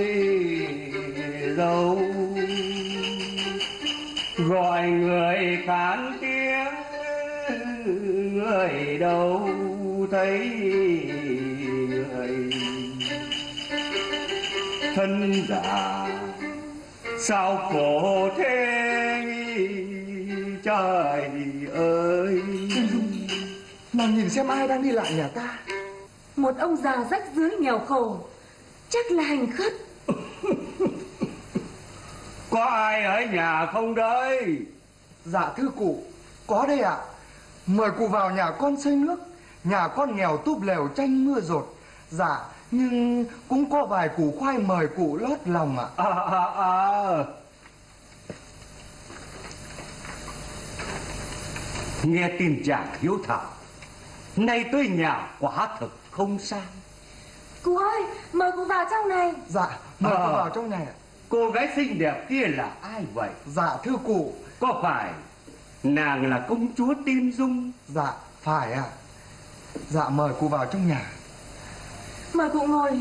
dâu gọi người khán tiếng, người đâu thấy người. Thân già, sao khổ thế trời Nàng nhìn xem ai đang đi lại nhà ta. Một ông già rách dưới nghèo khổ. Chắc là hành khất. Có ai ở nhà không đấy? Dạ thưa cụ. Có đây ạ. Mời cụ vào nhà con xây nước. Nhà con nghèo túp lều tranh mưa rột. Dạ nhưng cũng có vài củ khoai mời cụ lót lòng ạ. À, à, à. nghe tin chàng hiếu thảo nay tới nhà quả thực không sai Cụ ơi mời cụ vào trong này. Dạ mời À. cụ vào trong này cô gái xinh đẹp kia là ai vậy? Dạ thưa cụ. Có phải nàng là công chúa tiên dung? Dạ phải ạ. Dạ mời cụ vào trong nhà. Mời cụ ngồi.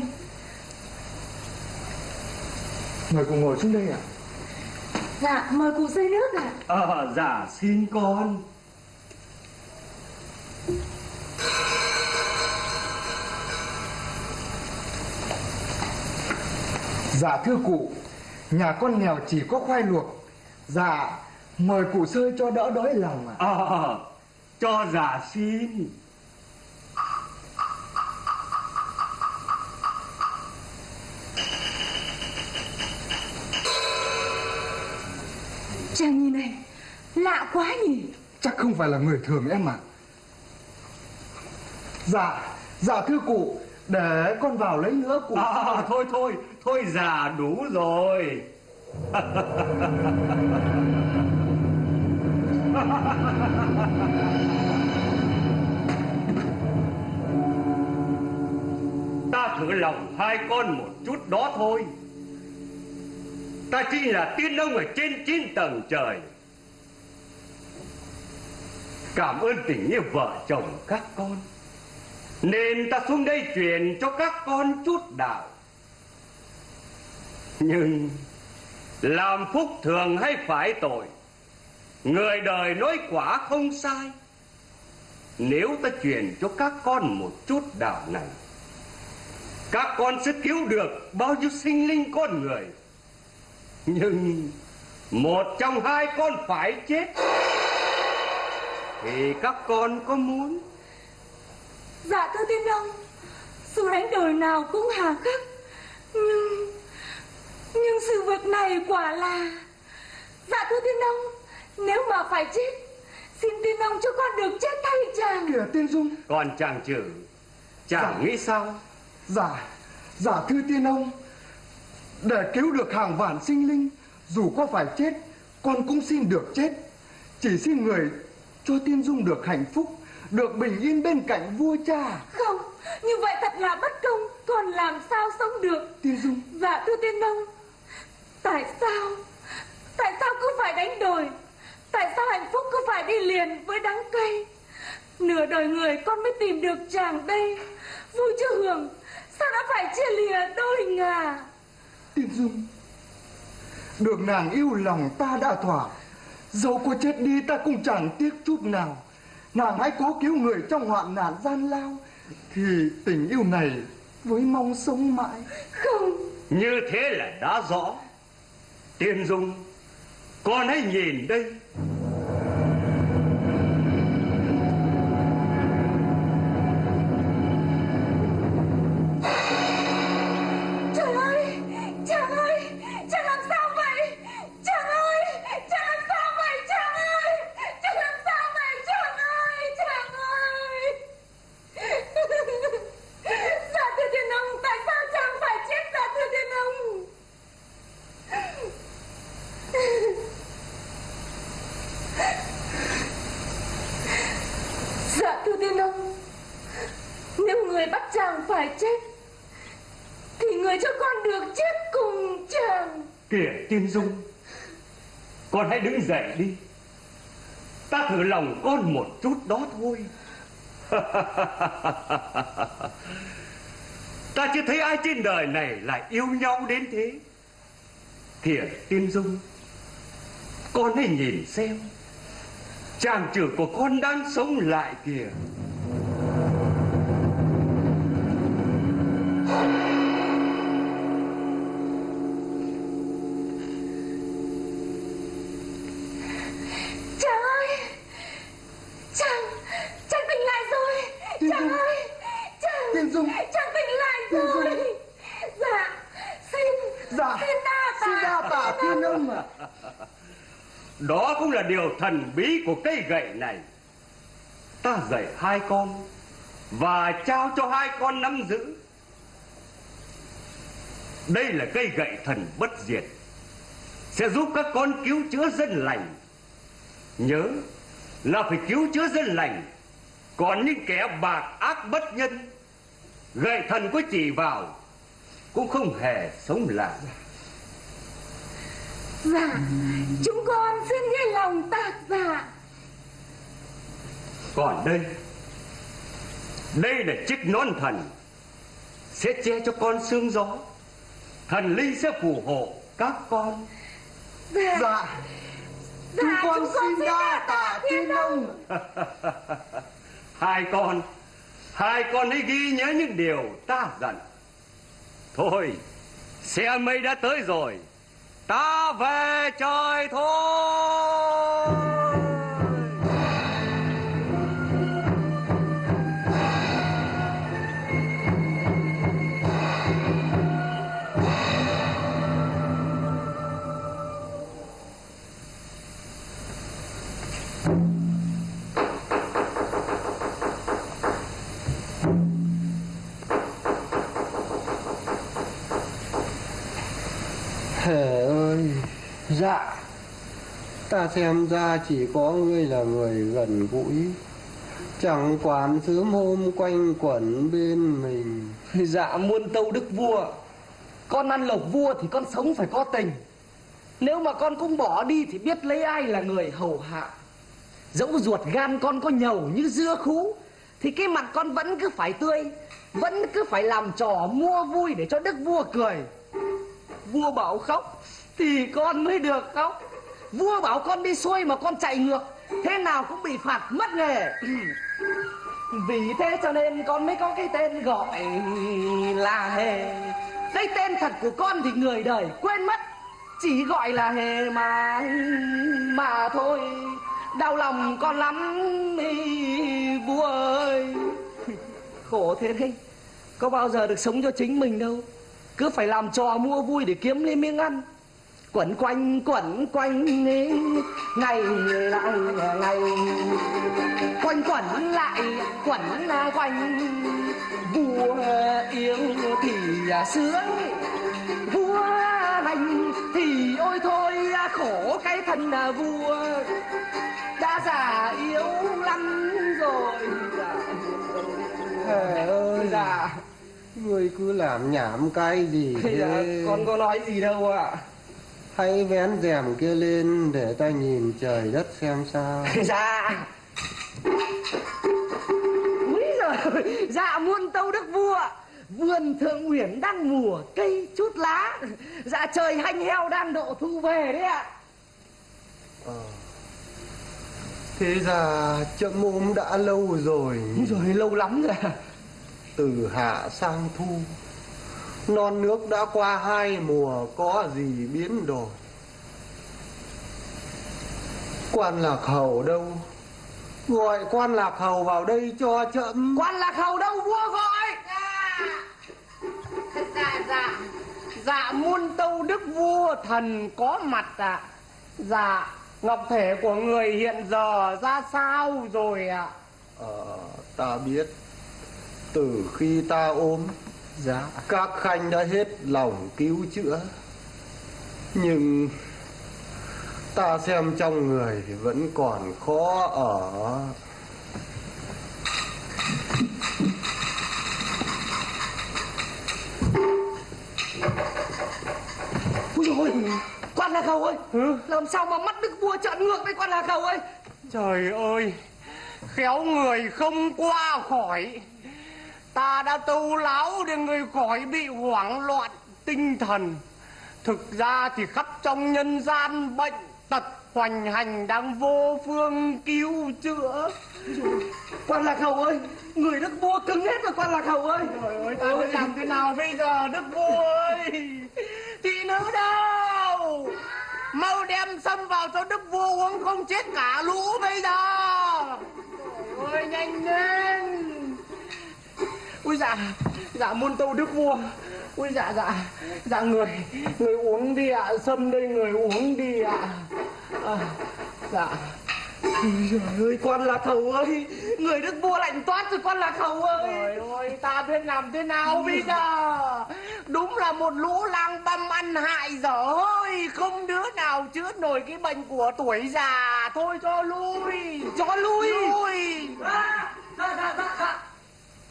Mời cụ ngồi xuống đây ạ. Dạ mời cụ xây nước ạ. Ờ dạ xin con Dạ thưa cụ Nhà con nghèo chỉ có khoai luộc. Dạ Mời cụ sơi cho đỡ đói lòng ạ. Ờ cho dạ xin Chàng nhìn này Lạ quá nhỉ. Chắc không phải là người thường em ạ Dạ Dạ thưa cụ. Để con vào lấy nữa cụ. À, thôi thôi thôi già đủ rồi. Ta thử lòng hai con một chút đó thôi. Ta chính là tiên ông ở trên chín tầng trời. Cảm ơn tình yêu vợ chồng các con nên ta xuống đây truyền cho các con chút đạo. Nhưng làm phúc thường hay phải tội, Người đời nói quả không sai. Nếu ta truyền cho các con một chút đạo này, Các con sẽ cứu được bao nhiêu sinh linh con người. Nhưng Một trong hai con phải chết, Thì các con có muốn Dạ thưa tiên ông Dù đánh đổi nào cũng hà khắc Nhưng Nhưng sự việc này quả là Dạ thưa tiên ông Nếu mà phải chết Xin tiên ông cho con được chết thay chàng. Kìa tiên dung. Còn chàng chử Chàng Dạ. nghĩ sao? Dạ Dạ thưa tiên ông Để cứu được hàng vạn sinh linh Dù có phải chết Con cũng xin được chết. Chỉ xin người cho tiên dung được hạnh phúc Được bình yên bên cạnh vua cha. Không Như vậy thật là bất công. Còn làm sao sống được? Tiên dung. Dạ thưa tiên ông Tại sao Tại sao cứ phải đánh đổi Tại sao hạnh phúc cứ phải đi liền với đắng cay? Nửa đời người con mới tìm được chàng đây. Vui chưa hưởng Sao đã phải chia lìa đôi ngà? Tiên dung Được nàng yêu lòng ta đã thỏa. Dẫu có chết đi ta cũng chẳng tiếc chút nào Nàng hãy cố cứu người trong hoạn nạn gian lao Thì tình yêu này với mong sống mãi. Không. Như thế là đã rõ. Tiên Dung Con hãy nhìn đây Ta chưa thấy ai trên đời này lại yêu nhau đến thế. Kìa Tiên Dung, Con hãy nhìn xem. Chàng trưởng của con đang sống lại kìa Chàng ơi Chàng Chàng tỉnh lại rồi Tiên Chàng Dung. ơi Chàng Tiên Dung. Chàng tỉnh lại Tiên Dung. rồi Dạ Xin Dạ Xin đa tạ Xin đa tạ tiên ông ạ Đó cũng là điều thần bí của cây gậy này. Ta dạy hai con Và trao cho hai con nắm giữ. Đây là cây gậy thần bất diệt, Sẽ giúp các con cứu chữa dân lành. Nhớ là phải cứu chữa dân lành. Còn những kẻ bạc ác bất nhân, Gậy thần có chỉ vào, Cũng không hề sống lại. Dạ. Chúng con xin nghe lòng tạ dạ. Còn đây. Đây là chiếc nón thần. Sẽ che cho con sương gió. Thần linh sẽ phù hộ các con. Dạ. Dạ. Chúng Dạ, con xin đa tạ tiên ông Hai con. Hai con hãy ghi nhớ những điều ta dặn. Thôi Xe mây đã tới rồi Ta về trời thôi. Hề ơi, dạ. Ta xem ra chỉ có ngươi là người gần gũi. Chẳng quản sớm hôm quanh quẩn bên mình. Dạ muôn tâu đức vua. Con ăn lộc vua thì con sống phải có tình. Nếu mà con cũng bỏ đi thì biết lấy ai là người hầu hạ. Dẫu ruột gan con có nhầu như dưa khú Thì cái mặt con vẫn cứ phải tươi Vẫn cứ phải làm trò mua vui để cho đức vua cười. Vua bảo khóc Thì con mới được khóc. Vua bảo con đi xuôi mà con chạy ngược thế nào cũng bị phạt mất nghề. Vì thế cho nên con mới có cái tên gọi là hề. Đây tên thật của con thì người đời quên mất chỉ gọi là hề mà mà thôi. Đau lòng con lắm ý, vua ơi. Khổ thế đấy có bao giờ được sống cho chính mình đâu cứ phải làm trò mua vui để kiếm lên miếng ăn. Quẩn quanh quẩn quanh ngày lại ngày. Quanh quẩn lại quẩn quanh. Vua yêu thì sướng. Vua hành thì ôi thôi khổ cái thân là vua. Đã già yếu lắm rồi. Hề ơi. Dạ Ngươi cứ làm nhảm cái gì thế? dạ con có nói gì đâu ạ. Hãy vén rèm kia lên để ta nhìn trời đất xem sao. Dạ. Úi giời dạ muôn tâu đức vua. Vườn thượng uyển đang mùa cây chút lá. Dạ trời hanh heo đang độ thu về đấy ạ. Ờ. Thế ra chậm ôm đã lâu rồi. Rồi lâu lắm rồi Từ hạ sang thu. Non nước đã qua hai mùa Có gì biến đổi? Quan lạc hầu đâu? Gọi quan lạc hầu vào đây cho chậm quan lạc hầu đâu? Vua gọi! Dạ dạ. Dạ muôn tâu đức vua thần có mặt ạ. Dạ ngọc thể của người hiện giờ ra sao rồi ạ? Ờ, ta biết Từ khi ta ốm dạ Các khanh đã hết lòng cứu chữa. Nhưng Ta xem trong người thì vẫn còn khó ở. Ôi, quan lạc hầu ơi. Làm sao mà mắt đức vua trợn ngược đây quan lạc hầu ơi? Trời ơi Khéo người không qua khỏi Ta đã tu láo để người khỏi bị hoảng loạn tinh thần. Thực ra thì khắp trong nhân gian bệnh tật hoành hành đang vô phương cứu chữa. Quan lạc hầu ơi Người đức vua cứng hết rồi quan lạc hầu ơi. Trời ơi ta phải làm thế nào bây giờ đức vua ơi? Thị nữ đâu? Mau đem xâm vào cho đức vua uống không chết cả lũ bây giờ. Trời ơi nhanh lên Ui dạ. Dạ muôn tâu đức vua. Ui dạ dạ. Dạ người Người uống đi ạ. Sâm đây người uống đi ạ. À, Dạ. Ui giời ơi quan lạc hầu ơi. Người đức vua lạnh toát rồi quan lạc hầu ơi. Trời ơi ta biết làm thế nào bây giờ. Đúng là một lũ lang băm ăn hại dở hơi Không đứa nào chữa nổi cái bệnh của tuổi già. Thôi cho lui Cho lui. Lui. À, dạ dạ dạ dạ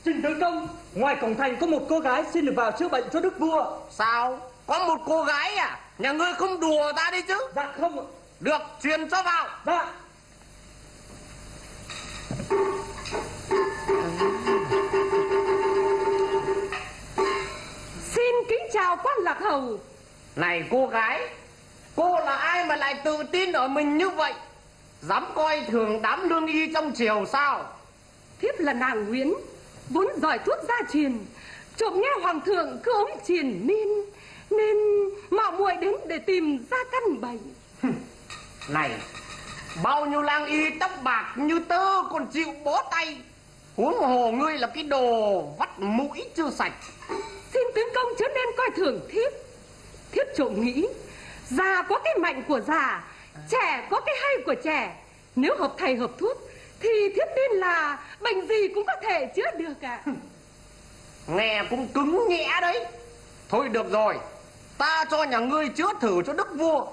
Trình tướng công Ngoài cổng thành có một cô gái xin được vào chữa bệnh cho đức vua. Sao? Có một cô gái à? Nhà ngươi không đùa ta đi chứ? Dạ không ạ. Được truyền cho vào. Dạ. Xin kính chào quan lạc hầu. Này cô gái Cô là ai mà lại tự tin ở mình như vậy? Dám coi thường đám lương y trong triều sao? Thiếp là nàng Nguyễn Vốn giỏi thuốc gia truyền. Trộm nghe hoàng thượng cứ ống triền miên Nên mạo muội đến để tìm ra căn bệnh Này Bao nhiêu lang y tóc bạc như tơ còn chịu bó tay. Huống hồ ngươi là cái đồ vắt mũi chưa sạch. Xin tướng công chớ nên coi thường thiếp. Thiếp trộm nghĩ Già có cái mạnh của già Trẻ có cái hay của trẻ. Nếu hợp thầy hợp thuốc thì thiết tin là bệnh gì cũng có thể chữa được ạ. Nghe cũng cứng nhẽ đấy. Thôi được rồi, Ta cho nhà ngươi chữa thử cho đức vua.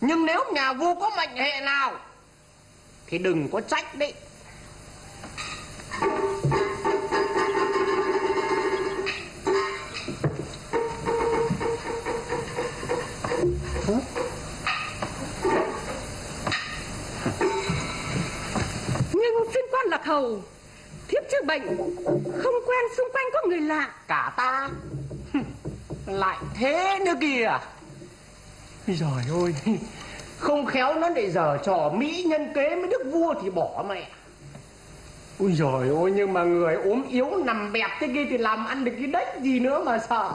Nhưng nếu nhà vua có mệnh hệ nào, Thì đừng có trách đấy. Hầu. Thiếp chữa bệnh, Không quen xung quanh có người lạ. Cả ta. Lại thế nữa kìa. Rồi ôi Không khéo nó để giờ trò Mỹ nhân kế với đức vua thì bỏ mẹ. Ui giời ôi nhưng mà người ốm yếu nằm bẹp thế kia thì làm ăn được cái đếch gì nữa mà sợ.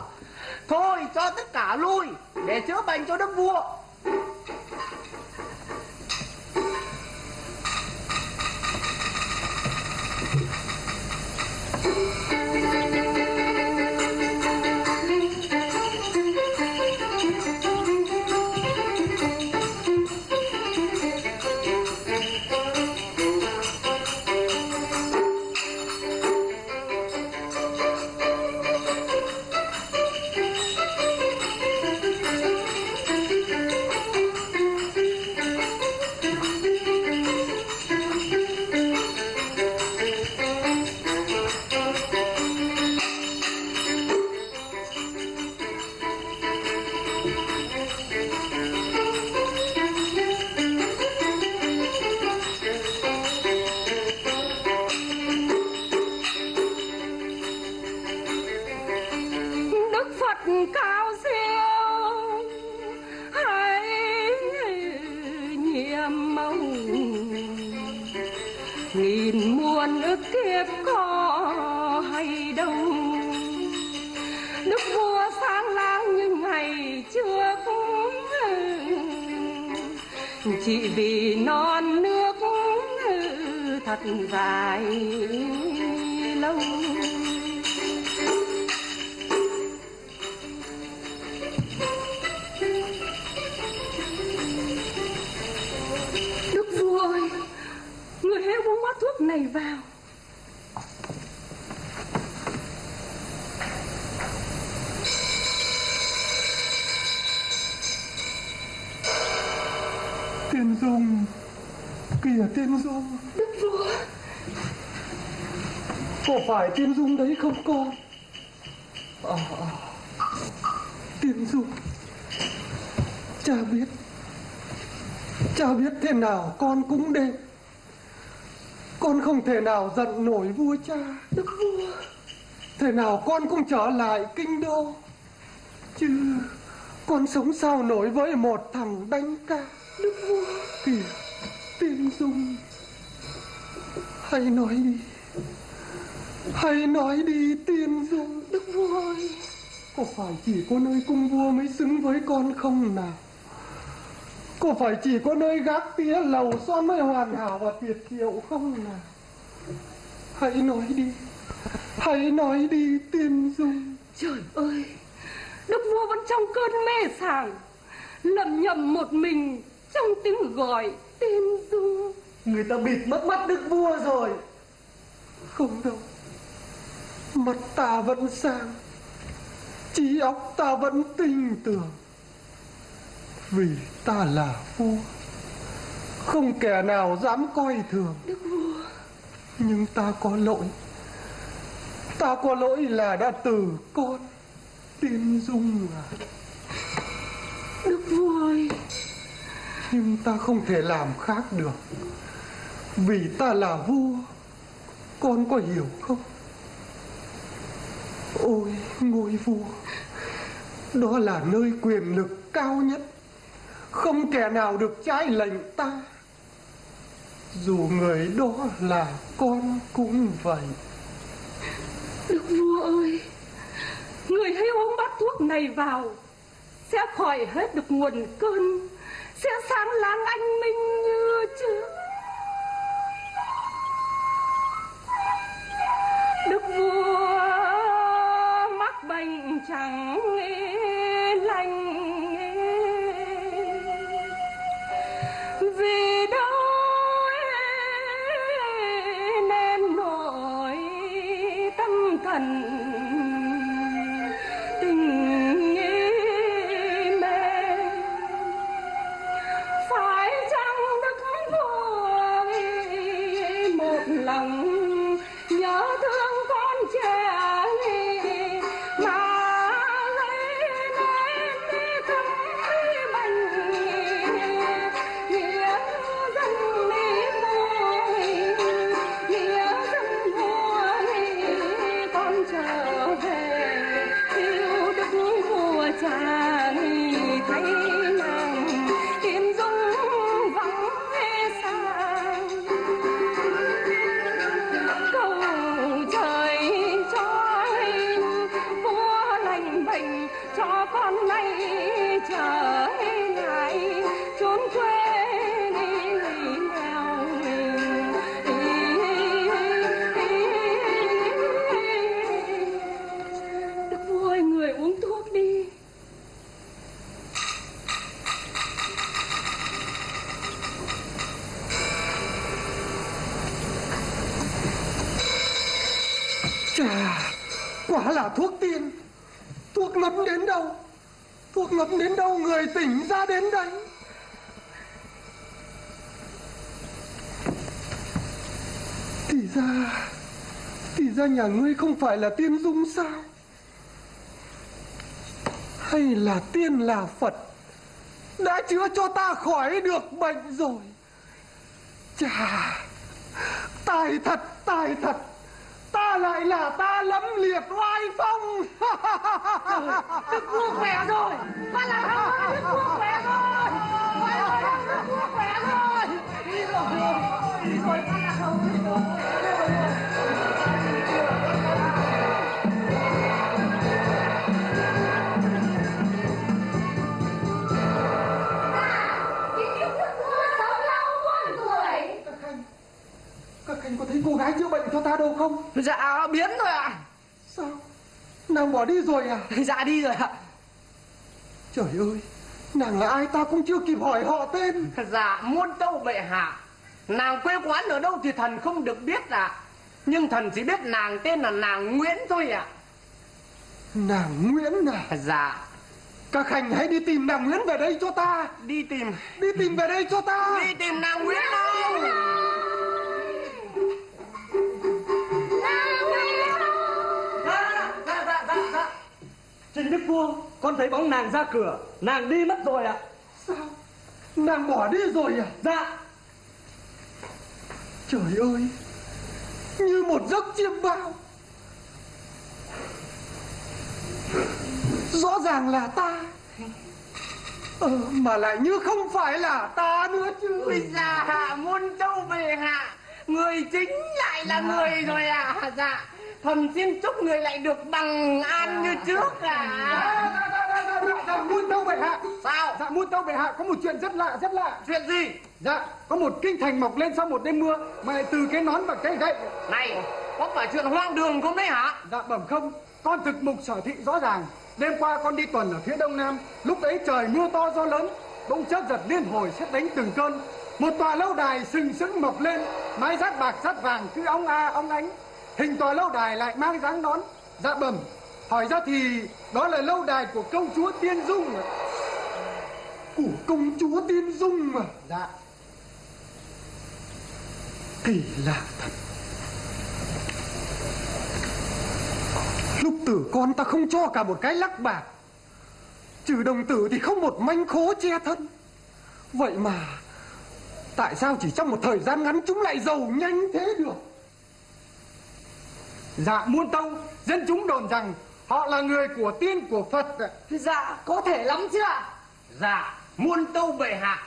Thôi cho tất cả lui, để chữa bệnh cho đức vua. Nào con cũng đêm. Con không thể nào giận nổi vua cha. Đức vua Thế nào con cũng trở lại kinh đô. Chứ Con sống sao nổi với một thằng đánh ca. Đức vua Kìa Tiên Dung. Hãy nói đi. Hãy nói đi Tiên Dung. Đức vua ơi. Có phải chỉ có nơi cung vua mới xứng với con không nào Có phải chỉ có nơi gác tía lầu son mới hoàn hảo và tuyệt diệu không nào? Hãy nói đi Hãy nói đi Tiên Dung. Trời ơi Đức vua vẫn trong cơn mê sảng Lầm nhầm một mình Trong tiếng gọi tên dung. Người ta bịt mất mắt đức vua rồi. Không đâu Mắt ta vẫn sáng Trí óc ta vẫn tinh tưởng Vì ta là vua Không kẻ nào dám coi thường. Đức vua. Nhưng ta có lỗi. Ta có lỗi là đã từ con Tiên Dung à Đức vua ơi. Nhưng ta không thể làm khác được. Vì ta là vua Con có hiểu không? Ôi ngôi vua Đó là nơi quyền lực cao nhất không kẻ nào được trái lệnh ta. Dù người đó là con cũng vậy. Đức vua ơi, Người hãy uống bát thuốc này vào. Sẽ khỏi hết được nguồn cơn, Sẽ sáng láng anh minh như trước. Đức vua mắc bệnh chẳng lành. Vì đâu nên nỗi tâm thần quả là thuốc tiên. Thuốc ngấm đến đâu? Thuốc ngấm đến đâu người tỉnh ra đến đấy Thì ra Thì ra nhà ngươi không phải là tiên dung sao? Hay là tiên là Phật? Đã chữa cho ta khỏi được bệnh rồi. Chà Tài thật tài thật. Ta lại là ta lẫm liệt oai phong. Đức vua khỏe rồi. Ba là Đức vua khỏe rồi. Ôi ôi Đức vua khỏe rồi. Đi rồi Đi rồi. Cô gái chữa bệnh cho ta đâu không? Dạ biến rồi ạ. Sao? Nàng bỏ đi rồi à? Dạ đi rồi ạ. Trời ơi Nàng là ai ta cũng chưa kịp hỏi họ tên. Dạ muôn tâu bệ hạ. Nàng quê quán ở đâu thì thần không được biết ạ. Nhưng thần chỉ biết nàng tên là nàng Nguyễn thôi ạ. Nàng Nguyễn à? Dạ. Các khanh hãy đi tìm nàng Nguyễn về đây cho ta. Đi tìm. Đi tìm về đây cho ta. Đi tìm nàng Nguyễn đâu Trình Đức Vua, con thấy bóng nàng ra cửa, nàng đi mất rồi ạ. Sao? Nàng bỏ đi rồi à? Dạ, Trời ơi Như một giấc chiêm bao. Rõ ràng là ta. Ờ, Mà lại như không phải là ta nữa chứ. Ôi dạ muôn tâu bệ hạ. Người chính lại là người rồi à? Dạ Thần xin chúc người lại được bằng an như trước à dạ, muôn tâu bệ hạ. Sao? Dạ muôn tâu bệ hạ có một chuyện rất lạ rất lạ. Chuyện gì? Dạ có một kinh thành mọc lên sau một đêm mưa Mà lại từ cái nón và cái gậy. Này Có phải chuyện hoang đường không đấy hả? Dạ bẩm không. Con thực mục sở thị rõ ràng. Đêm qua con đi tuần ở phía đông nam. Lúc ấy trời mưa to gió lớn. Bỗng chớp giật liên hồi xét đánh từng cơn. Một tòa lâu đài sừng sững mọc lên. Mái rát bạc rát vàng cứ óng a óng ánh Hình tòa lâu đài lại mang dáng nón Dạ bẩm. Hỏi ra thì đó là lâu đài của công chúa Tiên Dung ạ. Của công chúa Tiên Dung mà. Dạ. Kỳ lạ thật. Lúc tử con ta không cho cả một cái lắc bạc. Trừ đồng tử thì không một manh khố che thân. Vậy mà Tại sao chỉ trong một thời gian ngắn chúng lại giàu nhanh thế được Dạ muôn tông Dân chúng đồn rằng Họ là người của tiên của Phật. Dạ có thể lắm chứ ạ. Dạ muôn tâu bệ hạ.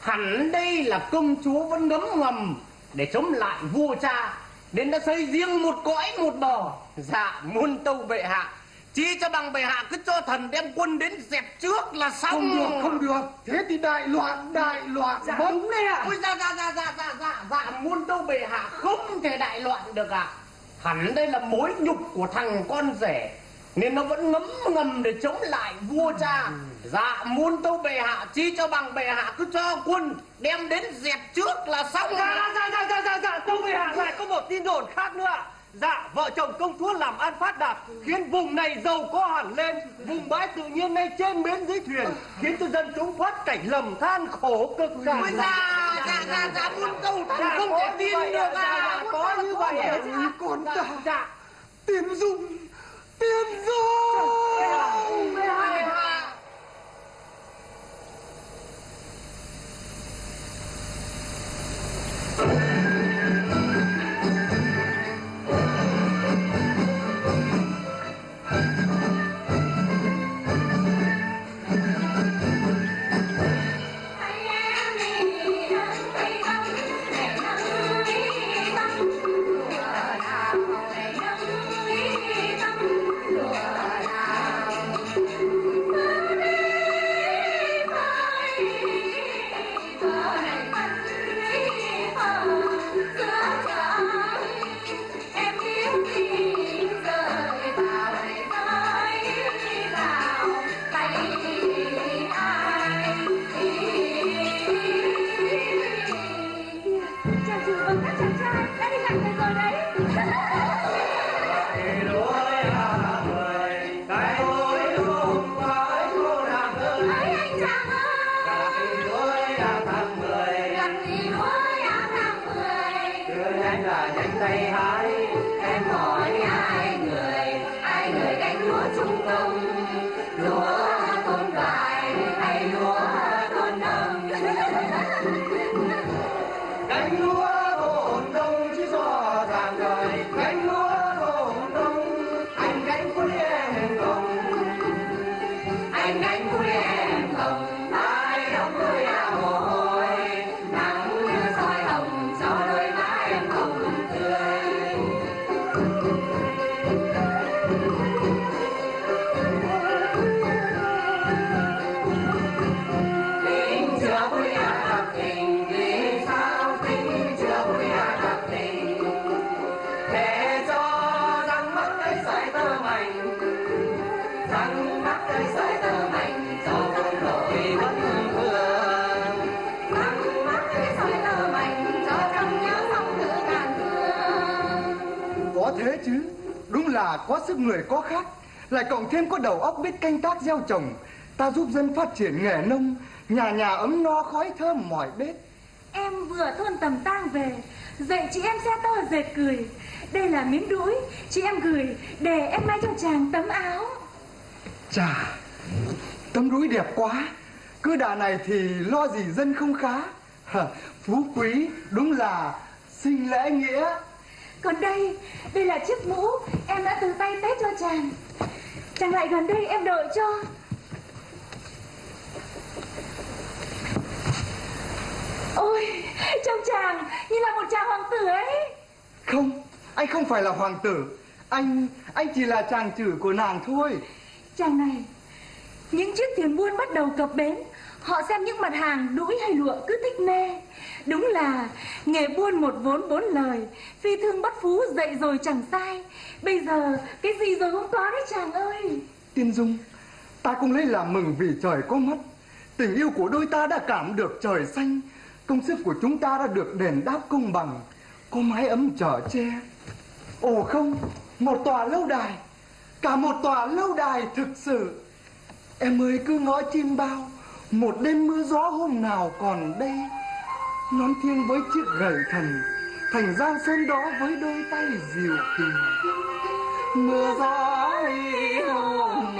Hẳn đây là công chúa vẫn ngấm ngầm Để chống lại vua cha Nên đã xây riêng một cõi một bờ. Dạ muôn tâu bệ hạ. Chi cho bằng bệ hạ cứ cho thần đem quân đến dẹp trước là xong. Không được không được. Thế thì đại loạn đại loạn Dạ mất. đúng đấy ạ. Ôi dạ dạ dạ dạ dạ dạ dạ muôn tâu bệ hạ không thể đại loạn được ạ Hẳn đây là mối nhục của thằng con rể Nên nó vẫn ngấm ngầm để chống lại vua cha Dạ muôn tâu bệ hạ Chi cho bằng bệ hạ cứ cho quân Đem đến dẹp trước là xong dạ, dạ, dạ, dạ, dạ, dạ, tâu bệ hạ lại có một tin đồn khác nữa ạ. Dạ, vợ chồng công chúa làm ăn phát đạt Khiến vùng này giàu có hẳn lên. Vùng bãi tự nhiên ngay trên bến dưới thuyền Khiến cho dân chúng thoát cảnh lầm than khổ cực cả Ôi dạ dạ dạ dạ muôn tâu thần không thể tin được à Muôn Có như vậy con ta Dạ, Tiên dung Tiên dung thế chứ, đúng là có sức người có khác. Lại cộng thêm có đầu óc biết canh tác gieo trồng. Ta giúp dân phát triển nghề nông, nhà nhà ấm no khói thơm mỏi bếp Em vừa thôn tầm tang về, Dạy chị em xe to dệt cười. Đây là miếng đũi, Chị em gửi, để em may cho chàng tấm áo chà tấm rúi đẹp quá. Cứ đà này thì lo gì dân không khá? Phú quý đúng là sinh lễ nghĩa. Còn đây Đây là chiếc mũ Em đã từ tay tết cho chàng. Chàng lại gần đây em đợi cho. Ôi Trông chàng như là một chàng hoàng tử ấy. Không anh không phải là hoàng tử. Anh anh chỉ là chàng chử của nàng thôi Chàng này. Những chiếc thuyền buôn bắt đầu cập bến, Họ xem những mặt hàng đũi hay lụa cứ thích mê. Đúng là nghề buôn một vốn bốn lời, Phi thương bắt phú dậy rồi chẳng sai. Bây giờ cái gì rồi cũng có đấy chàng ơi. Tiên dung, ta cũng lấy làm mừng vì trời có mắt. Tình yêu của đôi ta đã cảm được trời xanh. Công sức của chúng ta đã được đền đáp công bằng. Có mái ấm chở che. Ồ không, một tòa lâu đài cả một tòa lâu đài thực sự. Em ơi, cứ ngõ chim bao. Một đêm mưa gió hôm nào còn đây. Nón thiêng với chiếc gậy thần, thành giang sơn đó với đôi tay dịu kỳ mưa gió hôm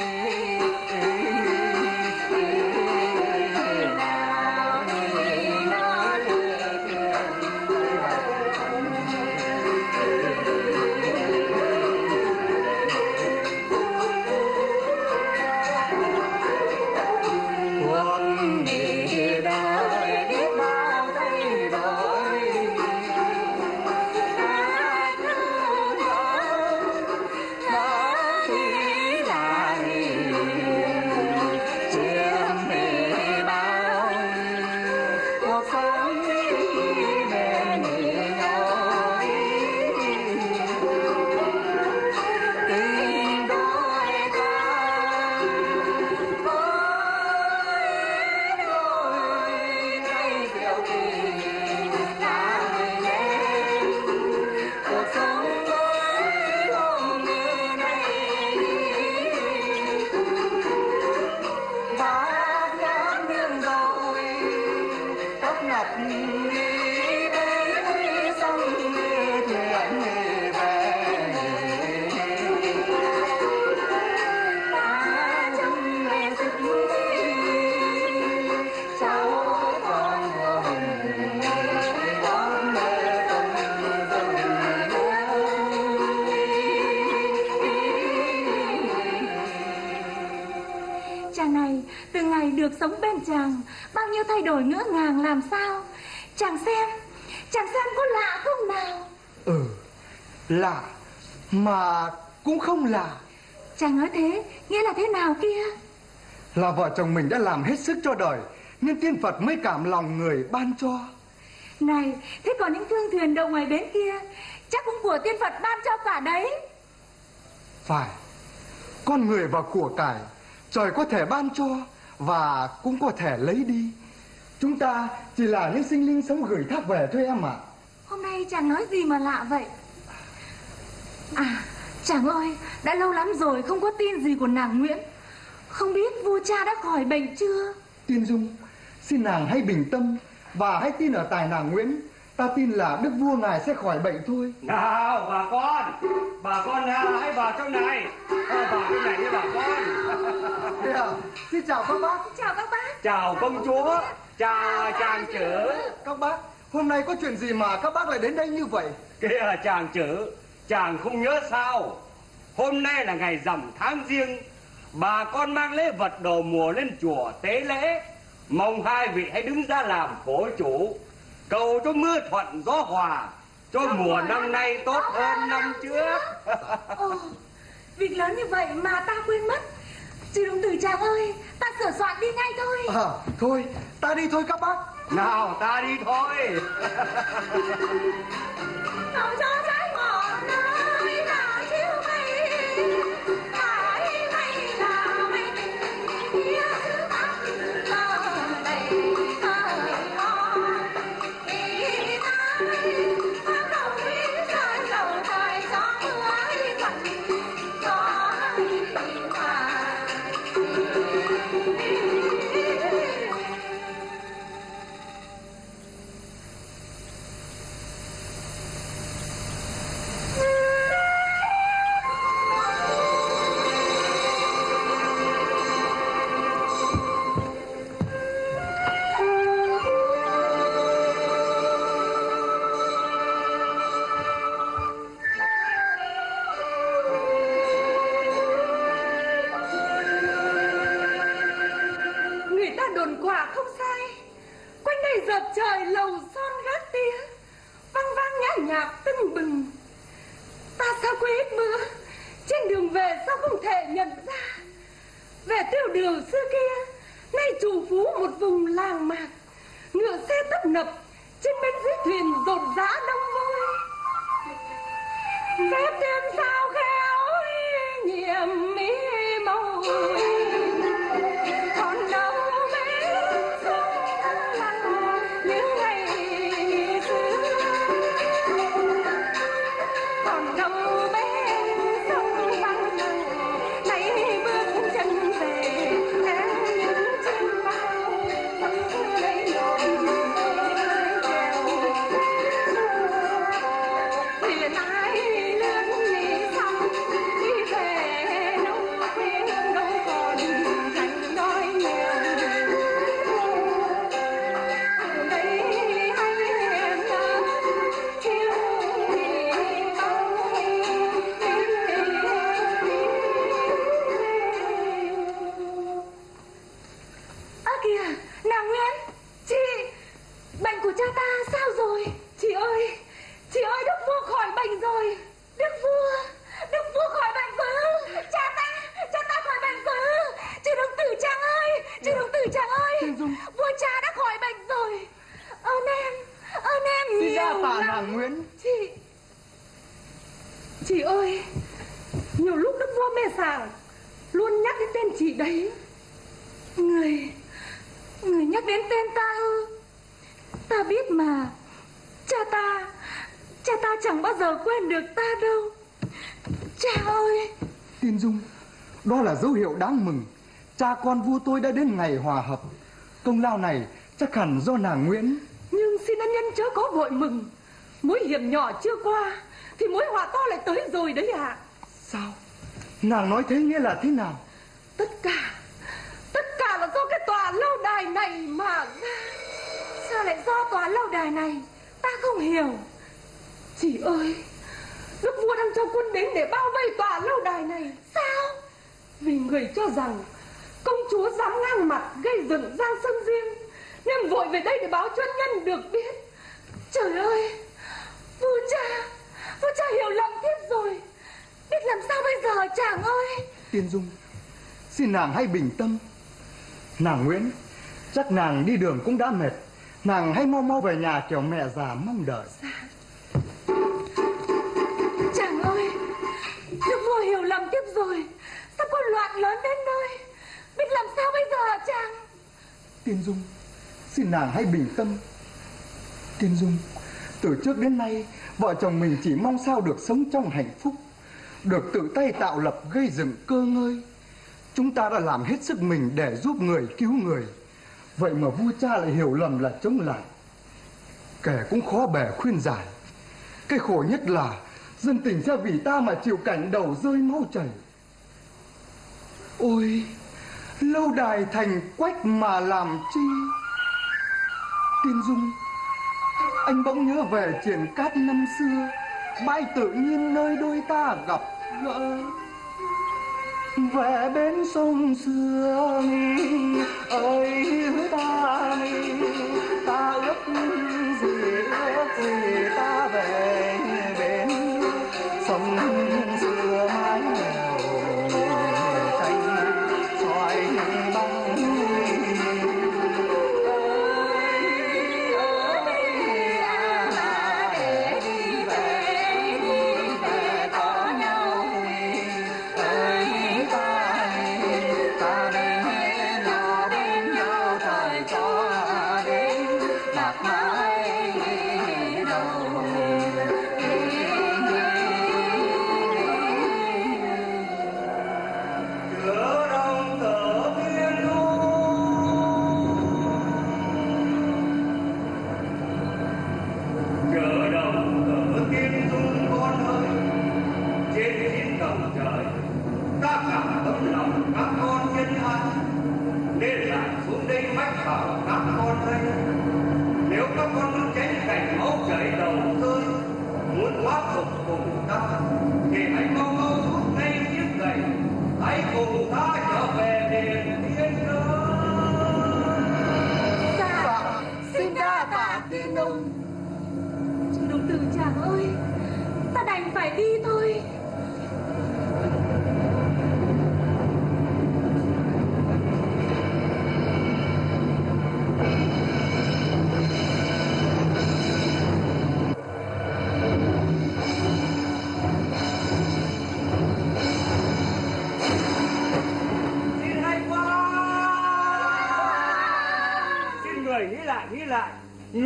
được sống bên chàng Bao nhiêu thay đổi ngỡ ngàng làm sao? Chàng xem Chàng xem có lạ không nào? Ừ lạ mà cũng không lạ. Chàng nói thế Nghĩa là thế nào kia? Là vợ chồng mình đã làm hết sức cho đời nên tiên phật mới cảm lòng người ban cho. Này Thế còn những thương thuyền đậu ngoài bến kia Chắc cũng của tiên Phật ban cho cả đấy. Phải con người và của cải trời có thể ban cho và cũng có thể lấy đi. Chúng ta chỉ là những sinh linh sống gửi thác về thôi em ạ. Hôm nay chàng nói gì mà lạ vậy? À chàng ơi Đã lâu lắm rồi không có tin gì của nàng Nguyễn. Không biết vua cha đã khỏi bệnh chưa? Tiên dung xin nàng hãy bình tâm và hãy tin ở tài nàng nguyễn Ta tin là đức vua ngài sẽ khỏi bệnh thôi. Nào bà con. Bà con nào hãy vào trong này. À, Vào trong này với bà con. À, Xin chào các bác. Chào các bác. Chào công chúa. Chào chàng chữ. Các bác Hôm nay có chuyện gì mà các bác lại đến đây như vậy? Kìa chàng chữ Chàng không nhớ sao? Hôm nay là ngày rằm tháng riêng. Bà con mang lễ vật đồ mùa lên chùa tế lễ. Mong hai vị hãy đứng ra làm phổ chủ Cầu cho mưa thuận gió hòa Cho mùa năm nay tốt hơn năm trước. Ồ, việc lớn như vậy mà ta quên mất. Chị đồng tử chàng ơi Ta sửa soạn đi ngay thôi. À thôi ta đi thôi các bác. Nào ta đi thôi. Nào cho trái ngọt nơi đáng mừng Cha con vua tôi đã đến ngày hòa hợp Công lao này chắc hẳn do nàng Nguyễn nhưng xin ân nhân chớ có vội mừng. Mối hiểm nhỏ chưa qua, thì mối họa to lại tới rồi đấy ạ. Sao Nàng nói thế nghĩa là thế nào Tất cả, tất cả là do cái tòa lâu đài này mà. Sao lại do tòa lâu đài này? Ta không hiểu. Chị ơi, Đức vua đang cho quân đến để bao vây tòa lâu đài này. Sao? Vì người cho rằng công chúa dám ngang mặt gây dựng giang sơn riêng, nên vội về đây để báo cho nhân được biết. Trời ơi, vua cha, vua cha hiểu lầm tiếp rồi. Biết làm sao bây giờ chàng ơi? Tiên Dung Xin nàng hãy bình tâm Nàng Nguyễn Chắc nàng đi đường cũng đã mệt Nàng hãy mau mau về nhà kiểu mẹ già mong đợi Chàng lớn đến nơi? Biết làm sao bây giờ hả chàng? Tiên Dung, Xin nàng hãy bình tâm. Tiên Dung, Từ trước đến nay, Vợ chồng mình chỉ mong sao được sống trong hạnh phúc, Được tự tay tạo lập gây dựng cơ ngơi. Chúng ta đã làm hết sức mình để giúp người cứu người. Vậy mà vua cha lại hiểu lầm là chống lại. Kẻ cũng khó bề khuyên giải. Cái khổ nhất là, dân tình sẽ vì ta mà chịu cảnh đầu rơi máu chảy ôi, lâu đài thành quách mà làm chi? Tiên dung, anh bỗng nhớ về triển cát năm xưa. Bãi tự nhiên nơi đôi ta gặp gỡ. Về bến sông xưa ơi ta ta ước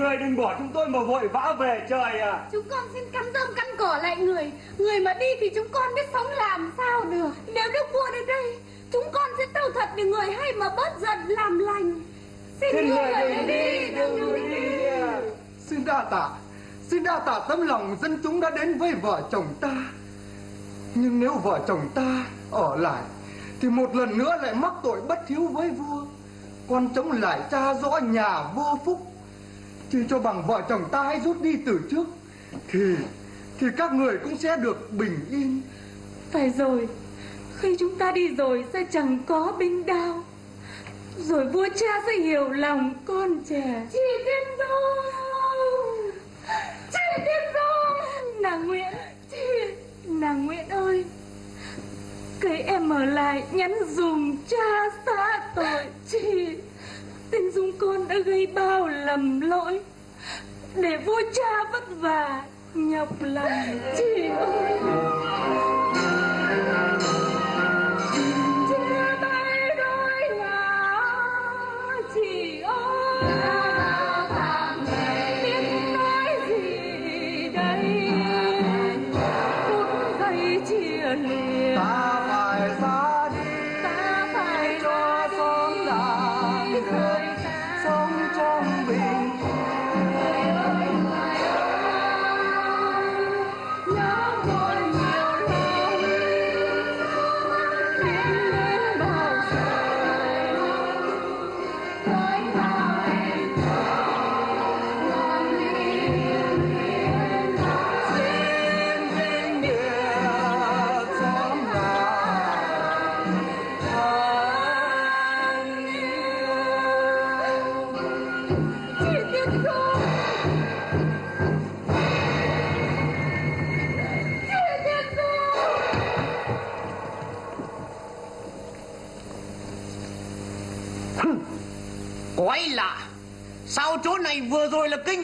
Người đừng bỏ chúng tôi mà vội vã về trời à Chúng con xin cắn rơm cắn cỏ lại người. Người mà đi thì chúng con biết sống làm sao được. Nếu đức vua đến đây Chúng con sẽ tâu thật để người hay mà bớt giận làm lành. Xin, Xin người đừng đi, đừng đi, đi. Xin đa tạ Xin đa tạ tấm lòng dân chúng đã đến với vợ chồng ta. Nhưng nếu vợ chồng ta ở lại Thì một lần nữa lại mắc tội bất hiếu với vua. Con chống lại cha rõ nhà vô phúc Chỉ cho bằng vợ chồng ta hãy rút đi từ trước Thì Thì các người cũng sẽ được bình yên. Phải rồi Khi chúng ta đi rồi sẽ chẳng có binh đao. Rồi vua cha sẽ hiểu lòng con trẻ. Chị Tiên Dung Chị Tiên Dung Nàng Nguyễn Nàng Nguyễn ơi Cái em ở lại nhắn dùm cha xá tội. Chị Tên Dung con đã gây bao lầm lỗi. Để vua cha vất vả, Nhọc lòng chị ơi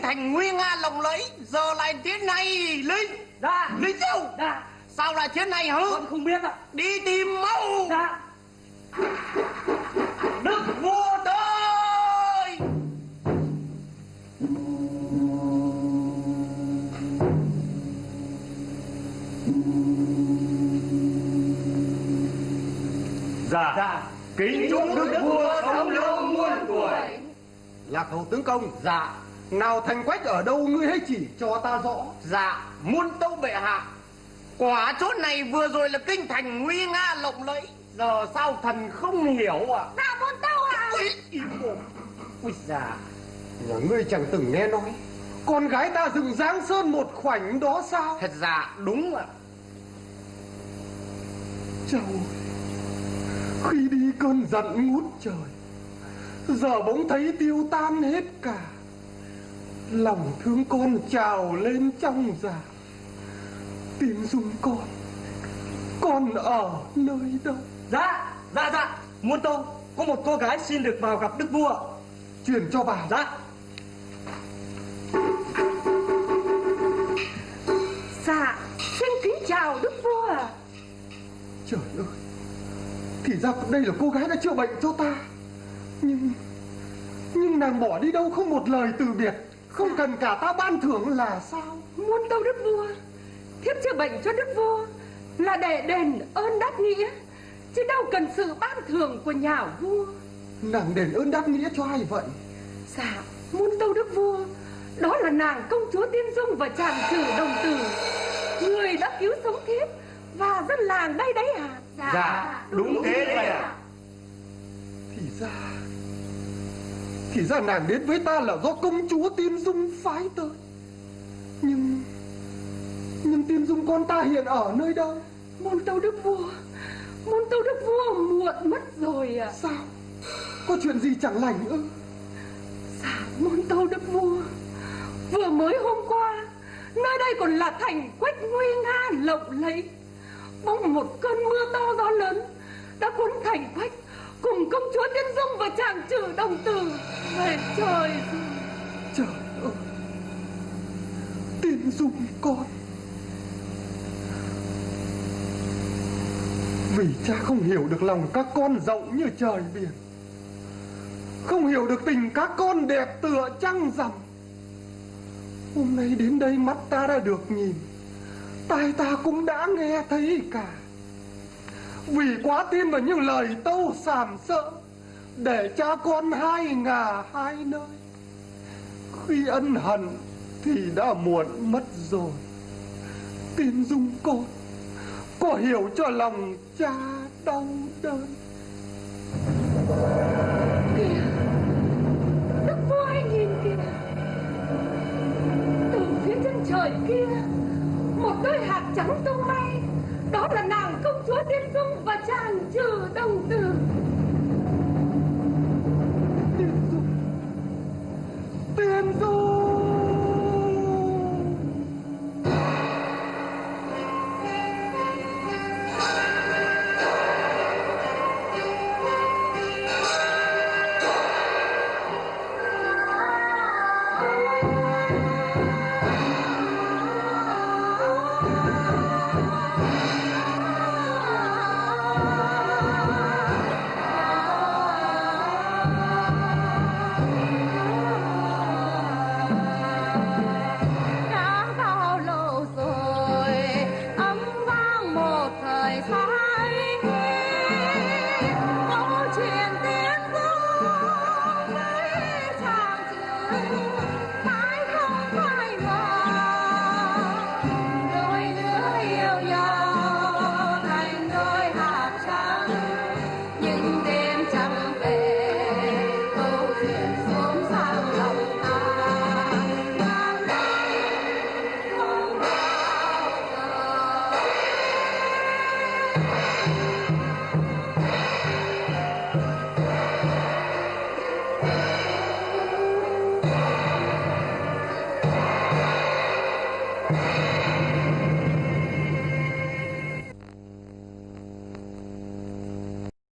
thành nguy nga lộng lẫy Giờ lại thế này Linh Dạ. Linh đâu? Dạ. Sao lại thế này hả? Con không biết ạ. Đi tìm mau. Dạ. Đức vua tới. Dạ. Dạ. Kính chúc đức vua sống lâu muôn tuổi. Lạc hậu tướng công. Dạ Nào thành quách ở đâu ngươi hãy chỉ cho ta rõ. Dạ muôn tâu bệ hạ. Quả chỗ này vừa rồi là kinh thành nguy nga lộng lẫy. Giờ sao thần không hiểu à? Dạ muôn tâu ạ Ui, im mồm Ui dạ Nhà ngươi chẳng từng nghe nói. Con gái ta dựng Giáng Sơn một khoảnh đó sao? Thật dạ đúng ạ. Châu Khi đi cơn giận ngút trời Giờ bỗng thấy tiêu tan hết cả Lòng thương con trào lên trong dạ Tim dung con. Con ở nơi đâu Dạ, dạ, dạ. Muôn tâu Có một cô gái xin được vào gặp đức vua. Truyền cho bà. Dạ. Dạ Xin kính chào đức vua Trời ơi Thì ra đây là cô gái đã chữa bệnh cho ta. Nhưng Nhưng nàng bỏ đi đâu không một lời từ biệt Không cần cả ta ban thưởng là sao? Muôn tâu đức vua. Thiếp chữa bệnh cho đức vua Là để đền ơn đáp nghĩa Chứ đâu cần sự ban thưởng của nhà vua. Nàng đền ơn đáp nghĩa cho ai vậy? Dạ Muôn tâu đức vua. Đó là nàng công chúa Tiên Dung và chàng trừ đồng tử. Người đã cứu sống thiếp Và dân làng đây đấy à Dạ đúng thế đấy ạ. Thì ra Thì ra nàng đến với ta là do công chúa Tiên Dung phái tới. Nhưng Nhưng Tiên Dung con ta hiện ở nơi đâu? Muôn tâu đức vua Muôn tâu đức vua muộn mất rồi à Sao? Có chuyện gì chẳng lành ư? Dạ muôn tâu đức vua Vừa mới hôm qua Nơi đây còn là thành quách nguy nga lộng lẫy. Bỗng một cơn mưa to gió lớn Đã cuốn thành quách Cùng công chúa Tiên Dung và chàng trừ đồng tử. Về trời rồi. Trời ơi. Tiên Dung con. Vì cha không hiểu được lòng các con rộng như trời biển. Không hiểu được tình các con đẹp tựa trăng rằm. Hôm nay đến đây mắt ta đã được nhìn. Tai ta cũng đã nghe thấy cả. Vì quá tin vào những lời tâu sàm sợ Để cha con hai ngả hai nơi. Khi ân hận thì đã muộn mất rồi. Tin dung con, Có hiểu cho lòng cha đau đớn. Kìa, Đức vua hãy nhìn kìa. Từ phía chân trời kia, Một đôi hạt trắng tung bay. Đó là nàng công chúa Tiên Dung và chàng trừ đồng tử. Tiên dung. Tiên dung.